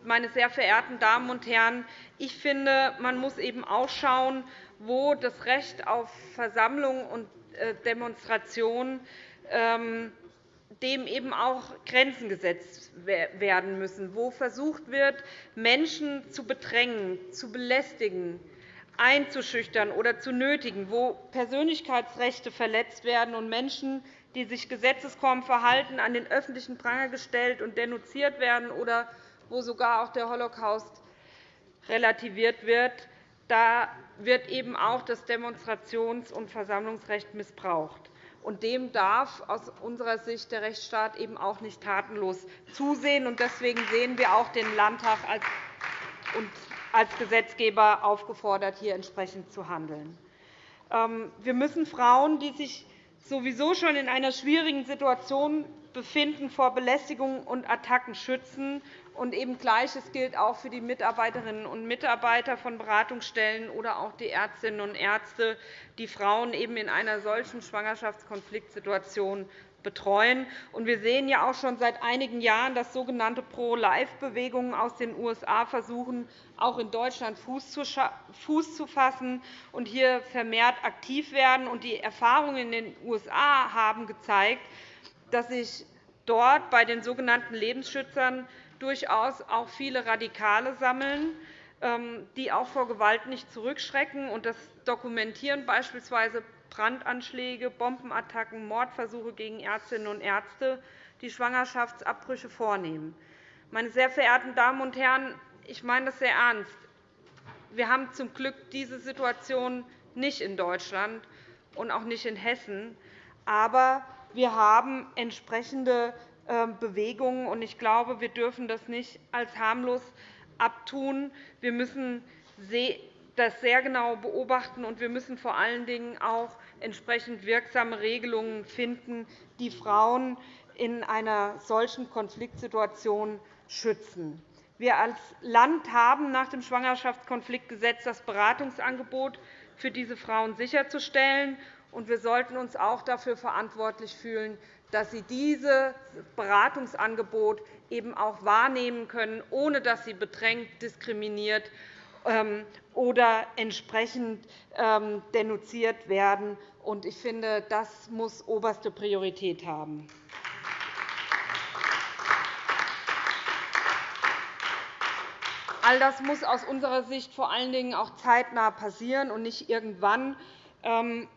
meine sehr verehrten Damen und Herren, ich finde, man muss eben auch schauen, wo das Recht auf Versammlung und äh, Demonstration ähm, dem eben auch Grenzen gesetzt werden müssen, wo versucht wird, Menschen zu bedrängen, zu belästigen, einzuschüchtern oder zu nötigen, wo Persönlichkeitsrechte verletzt werden und Menschen die sich gesetzeskonform verhalten, an den öffentlichen Pranger gestellt und denunziert werden oder wo sogar auch der Holocaust relativiert wird, da wird eben auch das Demonstrations- und Versammlungsrecht missbraucht. Und dem darf aus unserer Sicht der Rechtsstaat eben auch nicht tatenlos zusehen. Deswegen sehen wir auch den Landtag als Gesetzgeber aufgefordert, hier entsprechend zu handeln. Ähm, wir müssen Frauen, die sich sowieso schon in einer schwierigen Situation befinden, vor Belästigungen und Attacken schützen. Und eben Gleiches gilt auch für die Mitarbeiterinnen und Mitarbeiter von Beratungsstellen oder auch die Ärztinnen und Ärzte, die Frauen eben in einer solchen Schwangerschaftskonfliktsituation betreuen. Wir sehen ja auch schon seit einigen Jahren, dass sogenannte Pro-Life-Bewegungen aus den USA versuchen, auch in Deutschland Fuß zu fassen und hier vermehrt aktiv werden. Die Erfahrungen in den USA haben gezeigt, dass sich dort bei den sogenannten Lebensschützern durchaus auch viele Radikale sammeln, ähm, die auch vor Gewalt nicht zurückschrecken. Das dokumentieren beispielsweise Brandanschläge, Bombenattacken, Mordversuche gegen Ärztinnen und Ärzte, die Schwangerschaftsabbrüche vornehmen. Meine sehr verehrten Damen und Herren, ich meine das sehr ernst. Wir haben zum Glück diese Situation nicht in Deutschland und auch nicht in Hessen. Aber wir haben entsprechende ähm, Bewegungen. Ich glaube, wir dürfen das nicht als harmlos abtun. Wir müssen das sehr genau beobachten, und wir müssen vor allen Dingen auch entsprechend wirksame Regelungen finden, die Frauen in einer solchen Konfliktsituation schützen. Wir als Land haben nach dem Schwangerschaftskonfliktgesetz das Beratungsangebot für diese Frauen sicherzustellen. und Wir sollten uns auch dafür verantwortlich fühlen, dass sie dieses Beratungsangebot eben auch wahrnehmen können, ohne dass sie bedrängt, diskriminiert ähm, oder entsprechend ähm, denunziert werden. Ich finde, das muss oberste Priorität haben. All das muss aus unserer Sicht vor allen Dingen auch zeitnah passieren und nicht irgendwann. Ähm,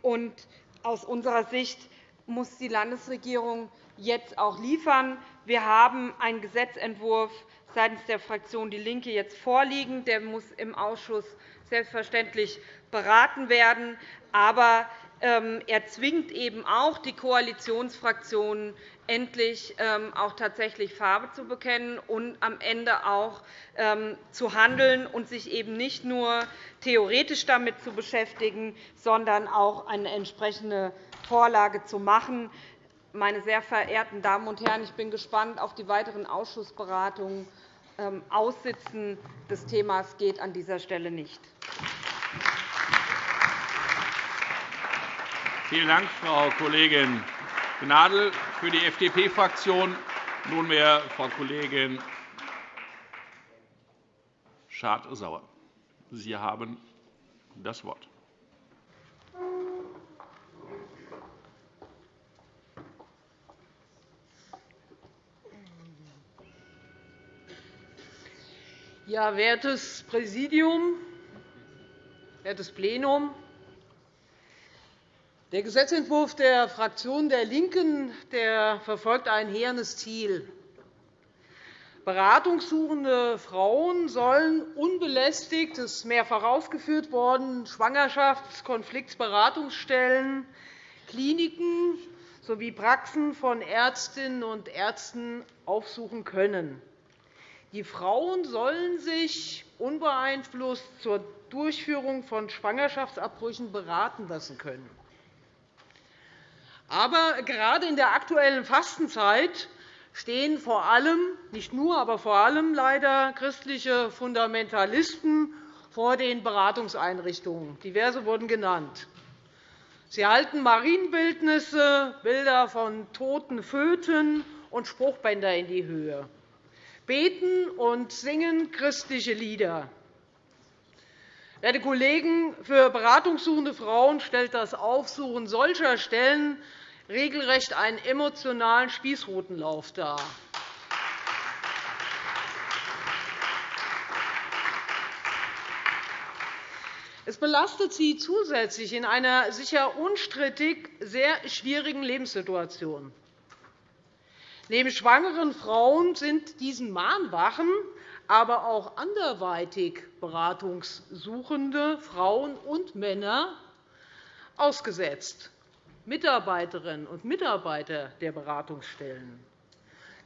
aus unserer Sicht muss die Landesregierung jetzt auch liefern. Wir haben einen Gesetzentwurf seitens der Fraktion DIE LINKE jetzt vorliegen. Der muss im Ausschuss selbstverständlich beraten werden. Aber er zwingt eben auch die Koalitionsfraktionen, endlich ähm, auch tatsächlich Farbe zu bekennen und am Ende auch ähm, zu handeln und sich eben nicht nur theoretisch damit zu beschäftigen, sondern auch eine entsprechende Vorlage zu machen. Meine sehr verehrten Damen und Herren, ich bin gespannt auf die weiteren Ausschussberatungen. Aussitzen des Themas geht an dieser Stelle nicht. Vielen Dank, Frau Kollegin Gnadl. Für die FDP-Fraktion nunmehr Frau Kollegin Schardt-Sauer. Sie haben das Wort. Ja, wertes Präsidium, wertes Plenum! Der Gesetzentwurf der Fraktion der LINKEN der verfolgt ein hehendes Ziel. Beratungssuchende Frauen sollen unbelästigt, das ist mehrfach ausgeführt worden, Schwangerschaftskonfliktberatungsstellen, Kliniken sowie Praxen von Ärztinnen und Ärzten aufsuchen können. Die Frauen sollen sich unbeeinflusst zur Durchführung von Schwangerschaftsabbrüchen beraten lassen können. Aber gerade in der aktuellen Fastenzeit stehen vor allem, nicht nur, aber vor allem leider christliche Fundamentalisten vor den Beratungseinrichtungen. Diverse wurden genannt. Sie halten Marienbildnisse, Bilder von toten Föten und Spruchbänder in die Höhe, beten und singen christliche Lieder. Werte Kollegen, für beratungssuchende Frauen stellt das Aufsuchen solcher Stellen regelrecht einen emotionalen Spießrutenlauf dar. Es belastet sie zusätzlich in einer sicher unstrittig sehr schwierigen Lebenssituation. Neben schwangeren Frauen sind diesen Mahnwachen aber auch anderweitig beratungssuchende Frauen und Männer ausgesetzt, Mitarbeiterinnen und Mitarbeiter der Beratungsstellen.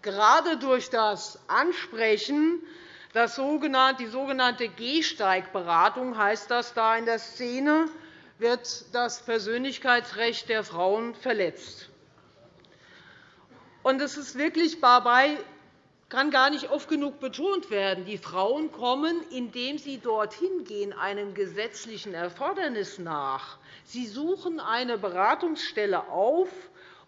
Gerade durch das Ansprechen die sogenannte Gehsteigberatung heißt das da in der Szene, wird das Persönlichkeitsrecht der Frauen verletzt. Es ist wirklich dabei kann gar nicht oft genug betont werden. Die Frauen kommen, indem sie dorthin gehen, einem gesetzlichen Erfordernis nach. Sie suchen eine Beratungsstelle auf,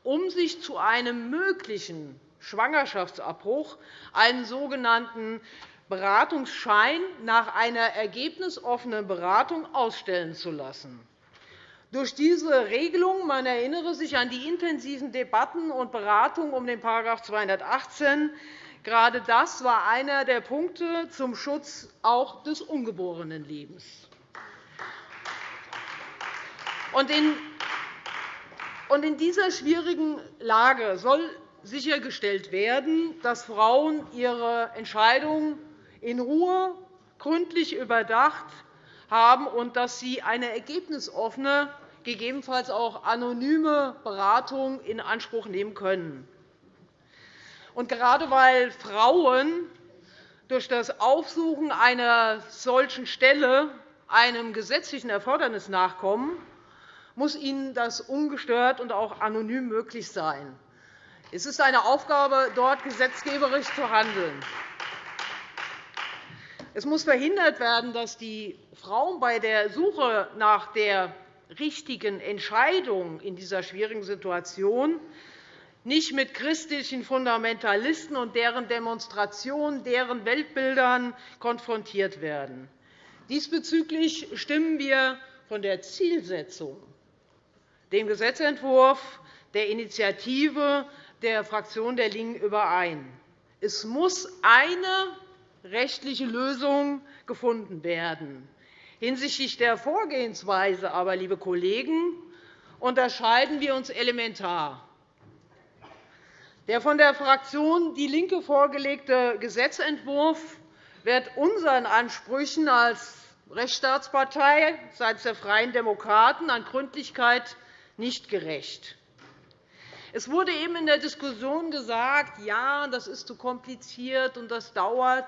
um sich zu einem möglichen Schwangerschaftsabbruch einen sogenannten Beratungsschein nach einer ergebnisoffenen Beratung ausstellen zu lassen. Durch diese Regelung man erinnere sich an die intensiven Debatten und Beratungen um den § 218 Gerade das war einer der Punkte zum Schutz auch des ungeborenen Lebens. In dieser schwierigen Lage soll sichergestellt werden, dass Frauen ihre Entscheidung in Ruhe gründlich überdacht haben und dass sie eine ergebnisoffene, gegebenenfalls auch anonyme Beratung in Anspruch nehmen können. Und gerade weil Frauen durch das Aufsuchen einer solchen Stelle einem gesetzlichen Erfordernis nachkommen, muss ihnen das ungestört und auch anonym möglich sein. Es ist eine Aufgabe, dort gesetzgeberisch zu handeln. Es muss verhindert werden, dass die Frauen bei der Suche nach der richtigen Entscheidung in dieser schwierigen Situation nicht mit christlichen Fundamentalisten und deren Demonstrationen, deren Weltbildern konfrontiert werden. Diesbezüglich stimmen wir von der Zielsetzung dem Gesetzentwurf der Initiative der Fraktion der LINKEN überein. Es muss eine rechtliche Lösung gefunden werden. Hinsichtlich der Vorgehensweise aber, liebe Kollegen, unterscheiden wir uns elementar. Der von der Fraktion DIE LINKE vorgelegte Gesetzentwurf wird unseren Ansprüchen als Rechtsstaatspartei seitens der Freien Demokraten an Gründlichkeit nicht gerecht. Es wurde eben in der Diskussion gesagt, ja, das ist zu kompliziert und das dauert.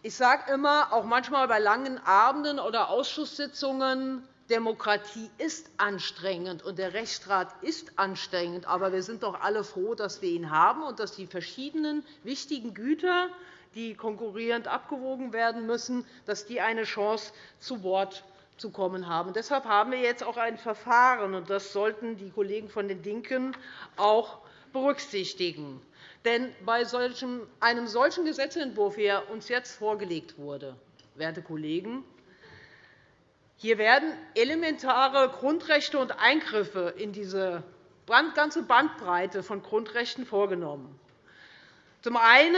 Ich sage immer, auch manchmal bei langen Abenden oder Ausschusssitzungen, Demokratie ist anstrengend, und der Rechtsstaat ist anstrengend. Aber wir sind doch alle froh, dass wir ihn haben und dass die verschiedenen wichtigen Güter, die konkurrierend abgewogen werden müssen, dass die eine Chance zu Wort zu kommen haben. Deshalb haben wir jetzt auch ein Verfahren, und das sollten die Kollegen von den LINKEN auch berücksichtigen. Denn bei einem solchen Gesetzentwurf, wie er uns jetzt vorgelegt wurde, werte Kollegen, hier werden elementare Grundrechte und Eingriffe in diese ganze Bandbreite von Grundrechten vorgenommen. Zum einen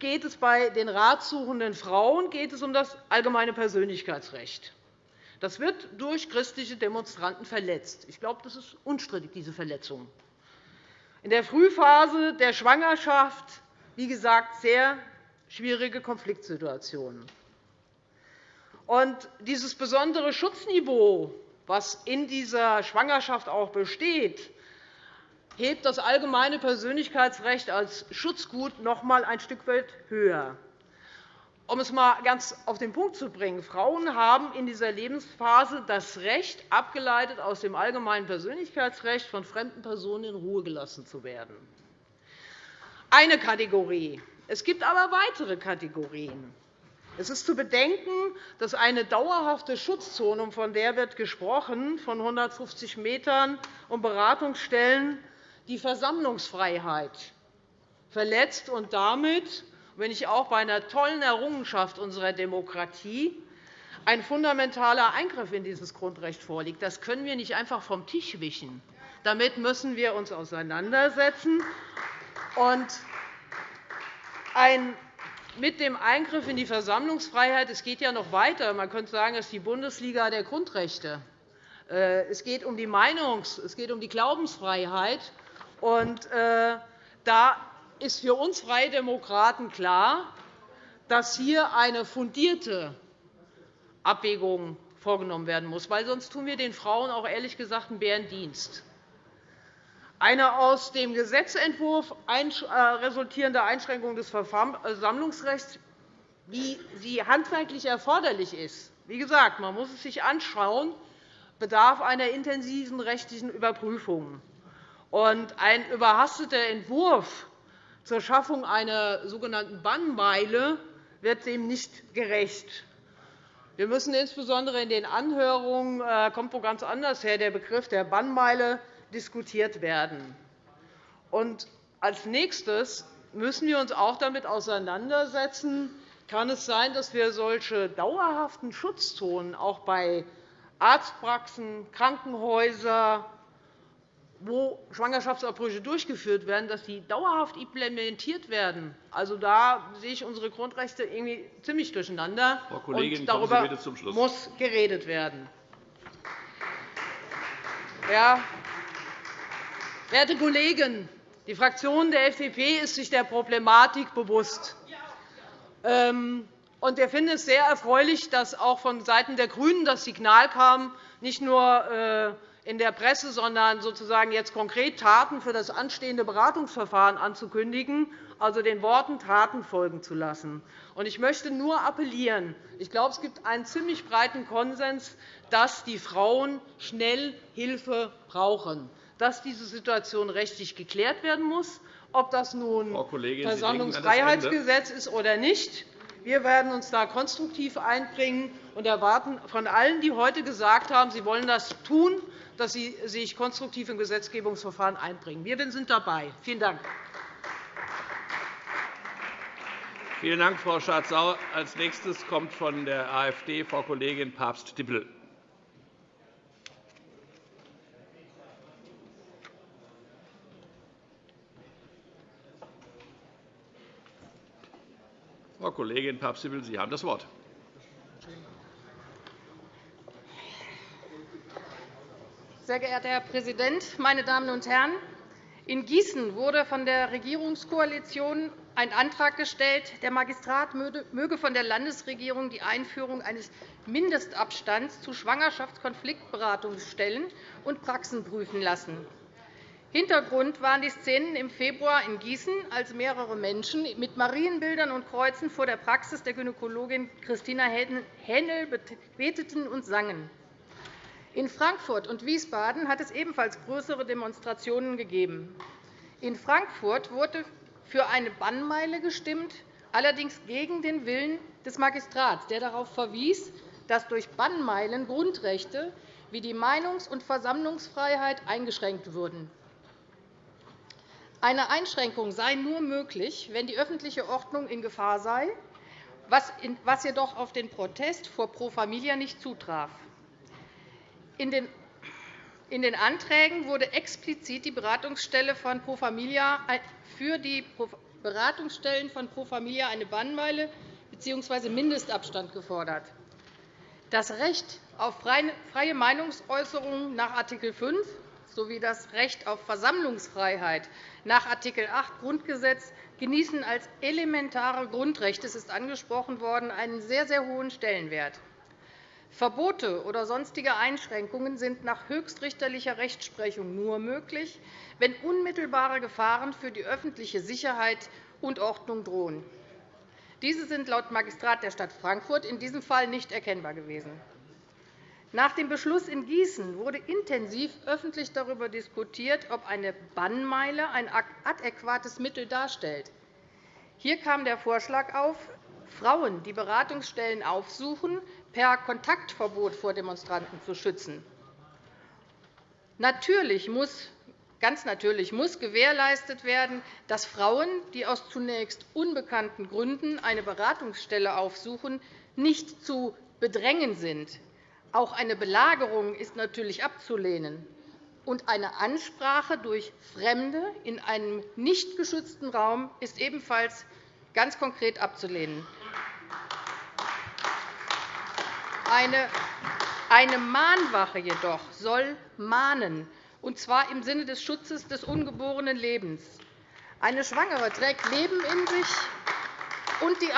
geht es bei den ratsuchenden Frauen geht es um das allgemeine Persönlichkeitsrecht. Das wird durch christliche Demonstranten verletzt. Ich glaube, das ist unstrittig, diese Verletzung. In der Frühphase der Schwangerschaft, wie gesagt, sehr schwierige Konfliktsituationen. Und dieses besondere Schutzniveau, das in dieser Schwangerschaft auch besteht, hebt das allgemeine Persönlichkeitsrecht als Schutzgut noch einmal ein Stück weit höher. Um es einmal ganz auf den Punkt zu bringen, Frauen haben in dieser Lebensphase das Recht, abgeleitet aus dem allgemeinen Persönlichkeitsrecht, von fremden Personen in Ruhe gelassen zu werden. Eine Kategorie. Es gibt aber weitere Kategorien. Es ist zu bedenken, dass eine dauerhafte Schutzzone, von der wird gesprochen, von 150 m um Beratungsstellen die Versammlungsfreiheit verletzt und damit, wenn ich auch bei einer tollen Errungenschaft unserer Demokratie, ein fundamentaler Eingriff in dieses Grundrecht vorliegt. Das können wir nicht einfach vom Tisch wischen. Damit müssen wir uns auseinandersetzen. Und ein mit dem Eingriff in die Versammlungsfreiheit es geht ja noch weiter. Man könnte sagen, es ist die Bundesliga der Grundrechte. Äh, es geht um die Meinungs-, es geht um die Glaubensfreiheit. Und, äh, da ist für uns Freie Demokraten klar, dass hier eine fundierte Abwägung vorgenommen werden muss, weil sonst tun wir den Frauen auch ehrlich gesagt einen Bärendienst. Eine aus dem Gesetzentwurf äh, resultierende Einschränkung des Versammlungsrechts, wie sie handwerklich erforderlich ist, wie gesagt, man muss es sich anschauen, bedarf einer intensiven rechtlichen Überprüfung. ein überhasteter Entwurf zur Schaffung einer sogenannten Bannmeile wird dem nicht gerecht. Wir müssen insbesondere in den Anhörungen äh, kommt wo ganz anders her, der Begriff der Bannmeile diskutiert werden. Und als Nächstes müssen wir uns auch damit auseinandersetzen, kann es sein, dass wir solche dauerhaften Schutzzonen auch bei Arztpraxen, Krankenhäusern, wo Schwangerschaftsabbrüche durchgeführt werden, dass die dauerhaft implementiert werden. Also, da sehe ich unsere Grundrechte irgendwie ziemlich durcheinander. Frau Kollegin, und darüber muss geredet werden. Ja, Werte Kollegen, die Fraktion der FDP ist sich der Problematik bewusst. Ähm, wir finden es sehr erfreulich, dass auch von Seiten der GRÜNEN das Signal kam, nicht nur äh, in der Presse, sondern sozusagen jetzt konkret Taten für das anstehende Beratungsverfahren anzukündigen, also den Worten Taten folgen zu lassen. Ich möchte nur appellieren. Ich glaube, es gibt einen ziemlich breiten Konsens, dass die Frauen schnell Hilfe brauchen dass diese Situation rechtlich geklärt werden muss, ob das nun Versammlungsfreiheitsgesetz ist oder nicht. Wir werden uns da konstruktiv einbringen und erwarten von allen, die heute gesagt haben, sie wollen das tun, dass sie sich konstruktiv im Gesetzgebungsverfahren einbringen. Wir sind dabei. Vielen Dank. Vielen Dank, Frau Schardt-Sauer. Als nächstes kommt von der AfD Frau Kollegin Papst-Dippel. Frau Kollegin Papst-Dippel, Sie haben das Wort. Sehr geehrter Herr Präsident, meine Damen und Herren! In Gießen wurde von der Regierungskoalition ein Antrag gestellt, der Magistrat möge von der Landesregierung die Einführung eines Mindestabstands zu Schwangerschaftskonfliktberatungsstellen und Praxen prüfen lassen. Hintergrund waren die Szenen im Februar in Gießen, als mehrere Menschen mit Marienbildern und Kreuzen vor der Praxis der Gynäkologin Christina Händel beteten und sangen. In Frankfurt und Wiesbaden hat es ebenfalls größere Demonstrationen gegeben. In Frankfurt wurde für eine Bannmeile gestimmt, allerdings gegen den Willen des Magistrats, der darauf verwies, dass durch Bannmeilen Grundrechte wie die Meinungs- und Versammlungsfreiheit eingeschränkt würden. Eine Einschränkung sei nur möglich, wenn die öffentliche Ordnung in Gefahr sei, was jedoch auf den Protest vor Pro Familia nicht zutraf. In den Anträgen wurde explizit die Beratungsstelle von Pro Familia für die Beratungsstellen von Pro Familia eine Bannmeile bzw. Mindestabstand gefordert. Das Recht auf freie Meinungsäußerung nach Art. 5 sowie das Recht auf Versammlungsfreiheit nach Art. 8 Grundgesetz genießen als elementare Grundrechte, es ist angesprochen worden, einen sehr, sehr hohen Stellenwert. Verbote oder sonstige Einschränkungen sind nach höchstrichterlicher Rechtsprechung nur möglich, wenn unmittelbare Gefahren für die öffentliche Sicherheit und Ordnung drohen. Diese sind laut Magistrat der Stadt Frankfurt in diesem Fall nicht erkennbar gewesen. Nach dem Beschluss in Gießen wurde intensiv öffentlich darüber diskutiert, ob eine Bannmeile ein adäquates Mittel darstellt. Hier kam der Vorschlag auf, Frauen, die Beratungsstellen aufsuchen, per Kontaktverbot vor Demonstranten zu schützen. Natürlich muss, ganz natürlich muss gewährleistet werden, dass Frauen, die aus zunächst unbekannten Gründen eine Beratungsstelle aufsuchen, nicht zu bedrängen sind. Auch eine Belagerung ist natürlich abzulehnen. Und eine Ansprache durch Fremde in einem nicht geschützten Raum ist ebenfalls ganz konkret abzulehnen. Eine Mahnwache jedoch soll mahnen, und zwar im Sinne des Schutzes des ungeborenen Lebens. Eine Schwangere trägt Leben in sich und die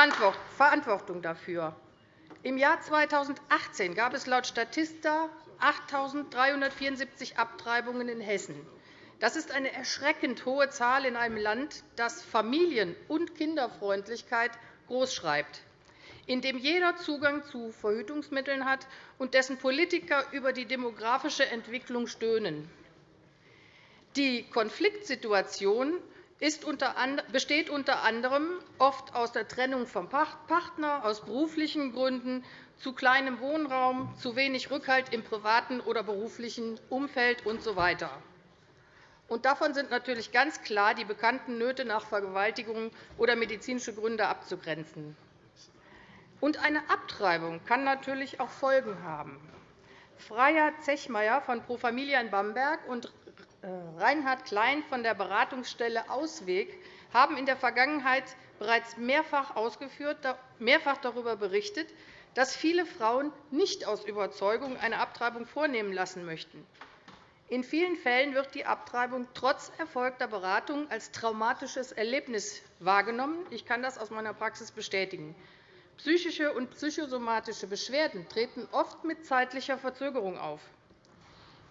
Verantwortung dafür. Im Jahr 2018 gab es laut Statista 8.374 Abtreibungen in Hessen. Das ist eine erschreckend hohe Zahl in einem Land, das Familien- und Kinderfreundlichkeit großschreibt, in dem jeder Zugang zu Verhütungsmitteln hat und dessen Politiker über die demografische Entwicklung stöhnen. Die Konfliktsituation besteht unter anderem oft aus der Trennung vom Partner, aus beruflichen Gründen, zu kleinem Wohnraum, zu wenig Rückhalt im privaten oder beruflichen Umfeld usw. Und davon sind natürlich ganz klar die bekannten Nöte nach Vergewaltigung oder medizinische Gründe abzugrenzen. Und eine Abtreibung kann natürlich auch Folgen haben. Freier Zechmeier von Pro Familia in Bamberg und Reinhard Klein von der Beratungsstelle Ausweg haben in der Vergangenheit bereits mehrfach, ausgeführt, mehrfach darüber berichtet, dass viele Frauen nicht aus Überzeugung eine Abtreibung vornehmen lassen möchten. In vielen Fällen wird die Abtreibung trotz erfolgter Beratung als traumatisches Erlebnis wahrgenommen. Ich kann das aus meiner Praxis bestätigen. Psychische und psychosomatische Beschwerden treten oft mit zeitlicher Verzögerung auf.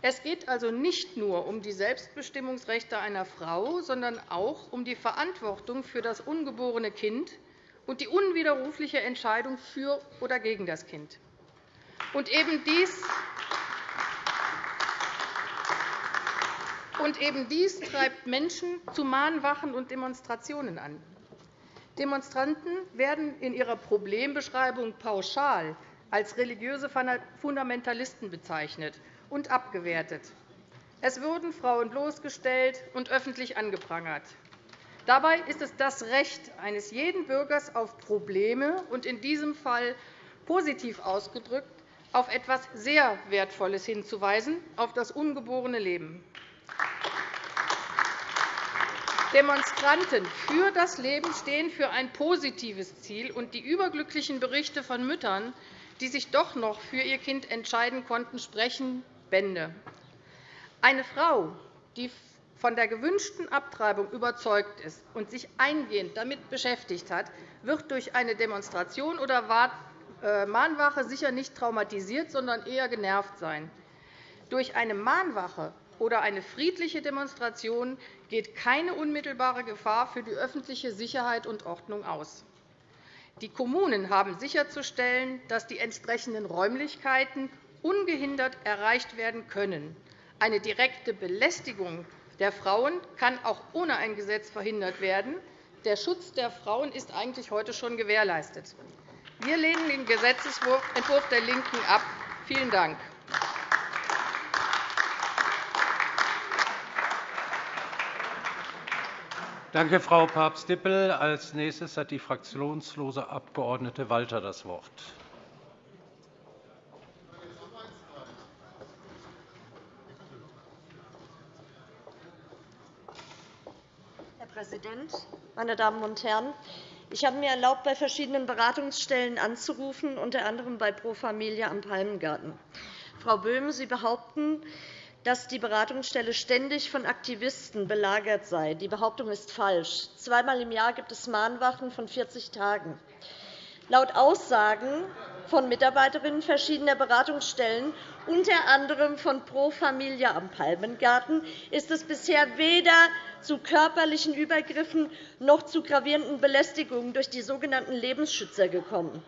Es geht also nicht nur um die Selbstbestimmungsrechte einer Frau, sondern auch um die Verantwortung für das ungeborene Kind und die unwiderrufliche Entscheidung für oder gegen das Kind. Und eben dies eben dies treibt Menschen zu Mahnwachen und Demonstrationen an. Demonstranten werden in ihrer Problembeschreibung pauschal als religiöse Fundamentalisten bezeichnet und abgewertet. Es wurden Frauen bloßgestellt und öffentlich angeprangert. Dabei ist es das Recht eines jeden Bürgers auf Probleme und in diesem Fall positiv ausgedrückt auf etwas sehr Wertvolles hinzuweisen, auf das ungeborene Leben. Demonstranten für das Leben stehen für ein positives Ziel, und die überglücklichen Berichte von Müttern, die sich doch noch für ihr Kind entscheiden konnten, sprechen Bände. Eine Frau, die von der gewünschten Abtreibung überzeugt ist und sich eingehend damit beschäftigt hat, wird durch eine Demonstration oder äh, Mahnwache sicher nicht traumatisiert, sondern eher genervt sein. Durch eine Mahnwache oder eine friedliche Demonstration geht keine unmittelbare Gefahr für die öffentliche Sicherheit und Ordnung aus. Die Kommunen haben sicherzustellen, dass die entsprechenden Räumlichkeiten ungehindert erreicht werden können. Eine direkte Belästigung der Frauen kann auch ohne ein Gesetz verhindert werden. Der Schutz der Frauen ist eigentlich heute schon gewährleistet. Wir lehnen den Gesetzentwurf der LINKEN ab. Vielen Dank. Danke, Frau Papst-Dippel. Als nächstes hat die fraktionslose Abg. Walter das Wort. Herr Präsident, meine Damen und Herren! Ich habe mir erlaubt, bei verschiedenen Beratungsstellen anzurufen, unter anderem bei Pro Familia am Palmengarten. Frau Böhm, Sie behaupten, dass die Beratungsstelle ständig von Aktivisten belagert sei. Die Behauptung ist falsch. Zweimal im Jahr gibt es Mahnwachen von 40 Tagen. Laut Aussagen von Mitarbeiterinnen verschiedener Beratungsstellen, unter anderem von Pro Familia am Palmengarten, ist es bisher weder zu körperlichen Übergriffen noch zu gravierenden Belästigungen durch die sogenannten Lebensschützer gekommen.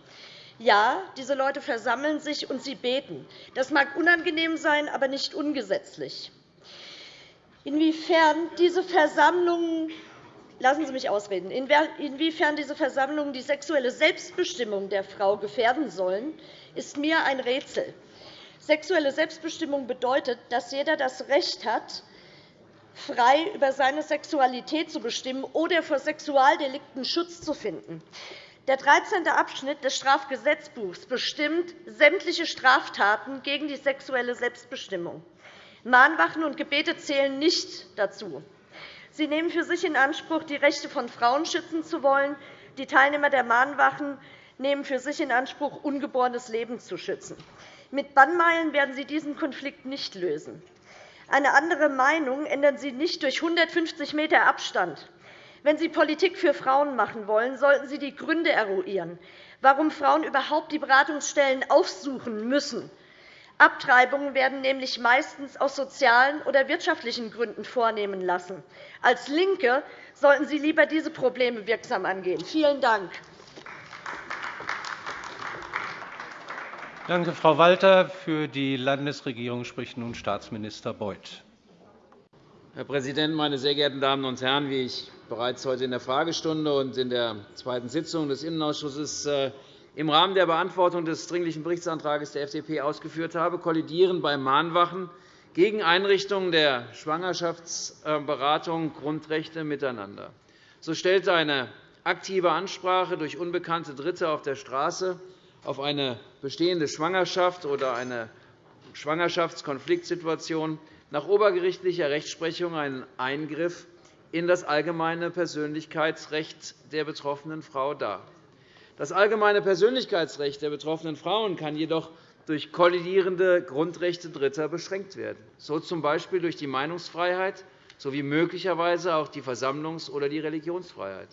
Ja, diese Leute versammeln sich und sie beten. Das mag unangenehm sein, aber nicht ungesetzlich. Inwiefern diese Versammlungen Lassen Sie mich ausreden. Inwiefern diese Versammlungen die sexuelle Selbstbestimmung der Frau gefährden sollen, ist mir ein Rätsel. Sexuelle Selbstbestimmung bedeutet, dass jeder das Recht hat, frei über seine Sexualität zu bestimmen oder vor Sexualdelikten Schutz zu finden. Der 13. Abschnitt des Strafgesetzbuchs bestimmt sämtliche Straftaten gegen die sexuelle Selbstbestimmung. Mahnwachen und Gebete zählen nicht dazu. Sie nehmen für sich in Anspruch, die Rechte von Frauen schützen zu wollen. Die Teilnehmer der Mahnwachen nehmen für sich in Anspruch, ungeborenes Leben zu schützen. Mit Bannmeilen werden Sie diesen Konflikt nicht lösen. Eine andere Meinung ändern Sie nicht durch 150 m Abstand. Wenn Sie Politik für Frauen machen wollen, sollten Sie die Gründe eruieren, warum Frauen überhaupt die Beratungsstellen aufsuchen müssen. Abtreibungen werden nämlich meistens aus sozialen oder wirtschaftlichen Gründen vornehmen lassen. Als LINKE sollten Sie lieber diese Probleme wirksam angehen. Vielen Dank. Danke, Frau Walter. Für die Landesregierung spricht nun Staatsminister Beuth. Herr Präsident, meine sehr geehrten Damen und Herren! Wie ich bereits heute in der Fragestunde und in der zweiten Sitzung des Innenausschusses äh, im Rahmen der Beantwortung des Dringlichen Berichtsantrags der FDP ausgeführt habe, kollidieren bei Mahnwachen gegen Einrichtungen der Schwangerschaftsberatung Grundrechte miteinander. So stellt eine aktive Ansprache durch unbekannte Dritte auf der Straße auf eine bestehende Schwangerschaft oder eine Schwangerschaftskonfliktsituation nach obergerichtlicher Rechtsprechung einen Eingriff in das allgemeine Persönlichkeitsrecht der betroffenen Frau dar. Das allgemeine Persönlichkeitsrecht der betroffenen Frauen kann jedoch durch kollidierende Grundrechte Dritter beschränkt werden, so z. B. durch die Meinungsfreiheit sowie möglicherweise auch die Versammlungs- oder die Religionsfreiheit.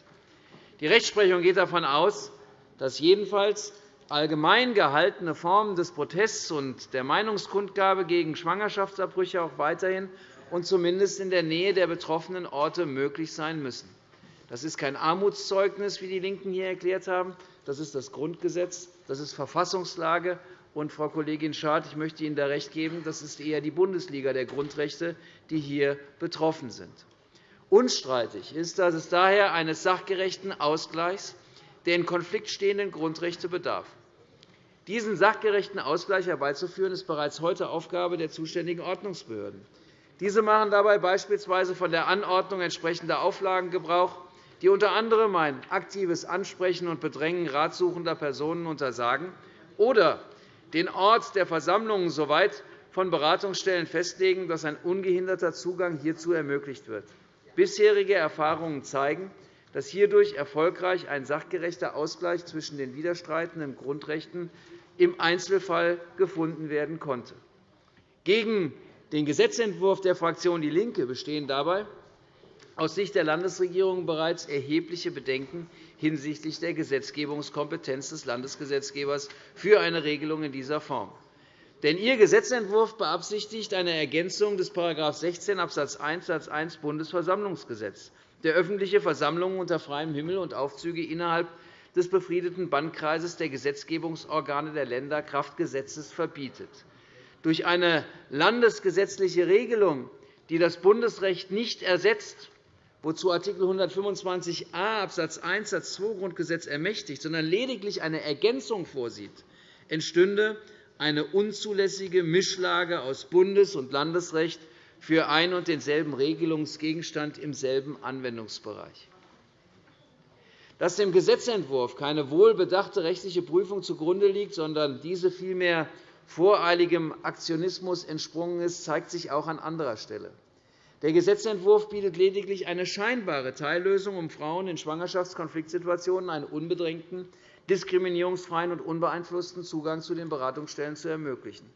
Die Rechtsprechung geht davon aus, dass jedenfalls allgemein gehaltene Formen des Protests und der Meinungskundgabe gegen Schwangerschaftsabbrüche auch weiterhin und zumindest in der Nähe der betroffenen Orte möglich sein müssen. Das ist kein Armutszeugnis, wie die LINKEN hier erklärt haben. Das ist das Grundgesetz, das ist Verfassungslage. Und, Frau Kollegin Schad, ich möchte Ihnen da recht geben, das ist eher die Bundesliga der Grundrechte, die hier betroffen sind. Unstreitig ist, dass es daher eines sachgerechten Ausgleichs der in Konflikt stehenden Grundrechte bedarf. Diesen sachgerechten Ausgleich herbeizuführen, ist bereits heute Aufgabe der zuständigen Ordnungsbehörden. Diese machen dabei beispielsweise von der Anordnung entsprechender Auflagen Gebrauch, die unter anderem ein aktives Ansprechen und Bedrängen ratsuchender Personen untersagen oder den Ort der Versammlungen soweit von Beratungsstellen festlegen, dass ein ungehinderter Zugang hierzu ermöglicht wird. Bisherige Erfahrungen zeigen, dass hierdurch erfolgreich ein sachgerechter Ausgleich zwischen den widerstreitenden Grundrechten im Einzelfall gefunden werden konnte. Gegen den Gesetzentwurf der Fraktion DIE LINKE bestehen dabei aus Sicht der Landesregierung bereits erhebliche Bedenken hinsichtlich der Gesetzgebungskompetenz des Landesgesetzgebers für eine Regelung in dieser Form. Denn Ihr Gesetzentwurf beabsichtigt eine Ergänzung des § 16 Abs. 1 Satz 1 Bundesversammlungsgesetz, der öffentliche Versammlungen unter freiem Himmel und Aufzüge innerhalb des befriedeten Bandkreises der Gesetzgebungsorgane der Länder Kraft Gesetzes verbietet. Durch eine landesgesetzliche Regelung, die das Bundesrecht nicht ersetzt, wozu Art. 125a Abs. 1 Satz 2 Grundgesetz ermächtigt, sondern lediglich eine Ergänzung vorsieht, entstünde eine unzulässige Mischlage aus Bundes- und Landesrecht für ein und denselben Regelungsgegenstand im selben Anwendungsbereich. Dass dem Gesetzentwurf keine wohlbedachte rechtliche Prüfung zugrunde liegt, sondern diese vielmehr voreiligem Aktionismus entsprungen ist, zeigt sich auch an anderer Stelle. Der Gesetzentwurf bietet lediglich eine scheinbare Teillösung, um Frauen in Schwangerschaftskonfliktsituationen einen unbedrängten, diskriminierungsfreien und unbeeinflussten Zugang zu den Beratungsstellen zu ermöglichen.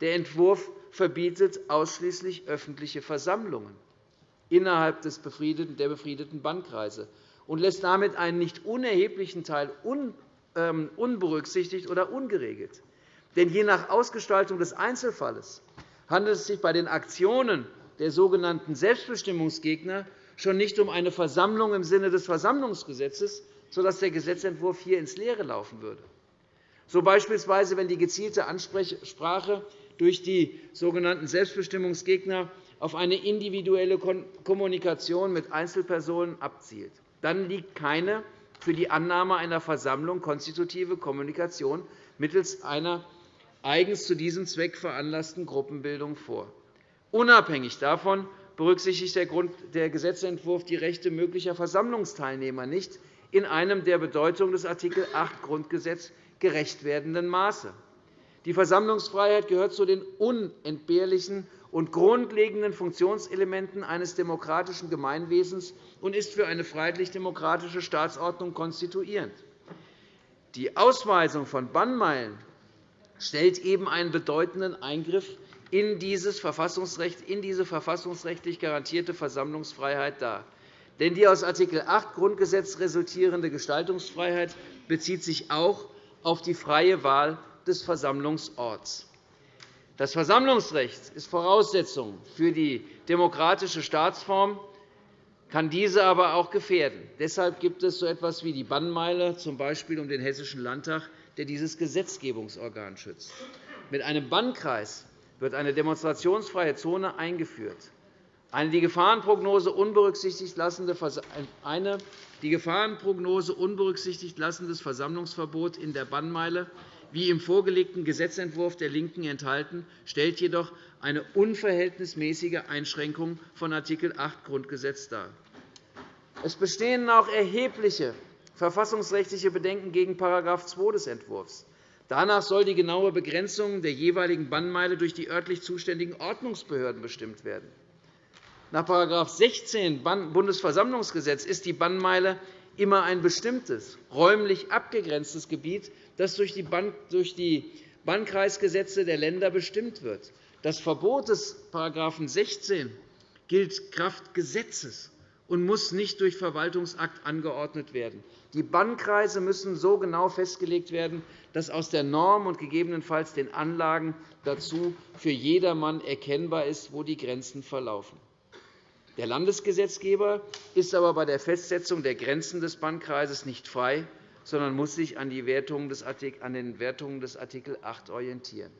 Der Entwurf verbietet ausschließlich öffentliche Versammlungen innerhalb der befriedeten Bandkreise und lässt damit einen nicht unerheblichen Teil ähm, unberücksichtigt oder ungeregelt. Denn je nach Ausgestaltung des Einzelfalles handelt es sich bei den Aktionen der sogenannten Selbstbestimmungsgegner schon nicht um eine Versammlung im Sinne des Versammlungsgesetzes, sodass der Gesetzentwurf hier ins Leere laufen würde. So beispielsweise, wenn die gezielte Ansprache durch die sogenannten Selbstbestimmungsgegner auf eine individuelle Kommunikation mit Einzelpersonen abzielt. Dann liegt keine für die Annahme einer Versammlung konstitutive Kommunikation mittels einer eigens zu diesem Zweck veranlassten Gruppenbildung vor. Unabhängig davon berücksichtigt der Gesetzentwurf die Rechte möglicher Versammlungsteilnehmer nicht in einem der Bedeutung des Art. 8 Grundgesetz gerecht werdenden Maße. Die Versammlungsfreiheit gehört zu den unentbehrlichen und grundlegenden Funktionselementen eines demokratischen Gemeinwesens und ist für eine freiheitlich-demokratische Staatsordnung konstituierend. Die Ausweisung von Bannmeilen stellt eben einen bedeutenden Eingriff in, dieses Verfassungsrecht, in diese verfassungsrechtlich garantierte Versammlungsfreiheit dar. Denn die aus Art. 8 Grundgesetz resultierende Gestaltungsfreiheit bezieht sich auch auf die freie Wahl des Versammlungsorts. Das Versammlungsrecht ist Voraussetzung für die demokratische Staatsform, kann diese aber auch gefährden. Deshalb gibt es so etwas wie die Bannmeile, z. B. um den Hessischen Landtag, der dieses Gesetzgebungsorgan schützt. Mit einem Bannkreis wird eine demonstrationsfreie Zone eingeführt. Eine die Gefahrenprognose unberücksichtigt lassende eine die Gefahrenprognose unberücksichtigt lassendes Versammlungsverbot in der Bannmeile, wie im vorgelegten Gesetzentwurf der LINKEN enthalten, stellt jedoch eine unverhältnismäßige Einschränkung von Art. 8 Grundgesetz dar. Es bestehen auch erhebliche verfassungsrechtliche Bedenken gegen § 2 des Entwurfs. Danach soll die genaue Begrenzung der jeweiligen Bannmeile durch die örtlich zuständigen Ordnungsbehörden bestimmt werden. Nach § 16 Bundesversammlungsgesetz ist die Bannmeile immer ein bestimmtes, räumlich abgegrenztes Gebiet, das durch die Bannkreisgesetze der Länder bestimmt wird. Das Verbot des § 16 gilt Kraft Gesetzes und muss nicht durch Verwaltungsakt angeordnet werden. Die Bannkreise müssen so genau festgelegt werden, dass aus der Norm und gegebenenfalls den Anlagen dazu für jedermann erkennbar ist, wo die Grenzen verlaufen. Der Landesgesetzgeber ist aber bei der Festsetzung der Grenzen des Bannkreises nicht frei, sondern muss sich an, den Wertungen des Art. 8 orientieren.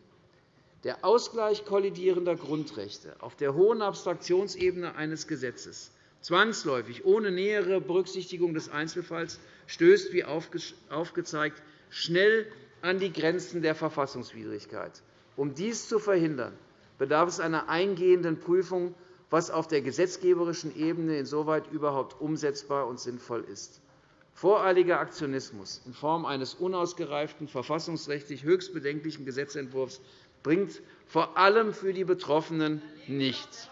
Der Ausgleich kollidierender Grundrechte auf der hohen Abstraktionsebene eines Gesetzes zwangsläufig ohne nähere Berücksichtigung des Einzelfalls stößt, wie aufgezeigt, schnell an die Grenzen der Verfassungswidrigkeit. Um dies zu verhindern, bedarf es einer eingehenden Prüfung, was auf der gesetzgeberischen Ebene insoweit überhaupt umsetzbar und sinnvoll ist. Voreiliger Aktionismus in Form eines unausgereiften, verfassungsrechtlich höchst bedenklichen Gesetzentwurfs bringt vor allem für die Betroffenen nichts.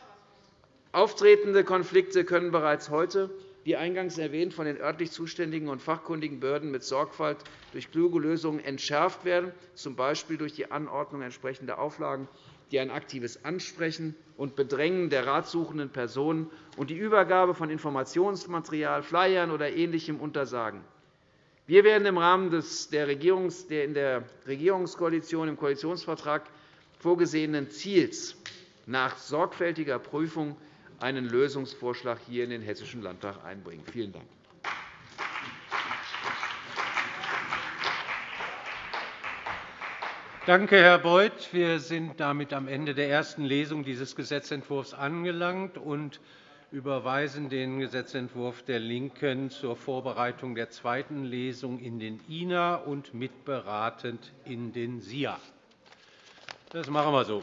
Auftretende Konflikte können bereits heute wie eingangs erwähnt, von den örtlich zuständigen und fachkundigen Behörden mit Sorgfalt durch kluge Lösungen entschärft werden, z. B. durch die Anordnung entsprechender Auflagen, die ein aktives Ansprechen und Bedrängen der ratsuchenden Personen und die Übergabe von Informationsmaterial, Flyern oder Ähnlichem untersagen. Wir werden im Rahmen der in der Regierungskoalition im Koalitionsvertrag vorgesehenen Ziels nach sorgfältiger Prüfung einen Lösungsvorschlag hier in den Hessischen Landtag einbringen. Vielen Dank. Danke, Herr Beuth. Wir sind damit am Ende der ersten Lesung dieses Gesetzentwurfs angelangt und überweisen den Gesetzentwurf der LINKEN zur Vorbereitung der zweiten Lesung in den INA und mitberatend in den SIA. Das machen wir so.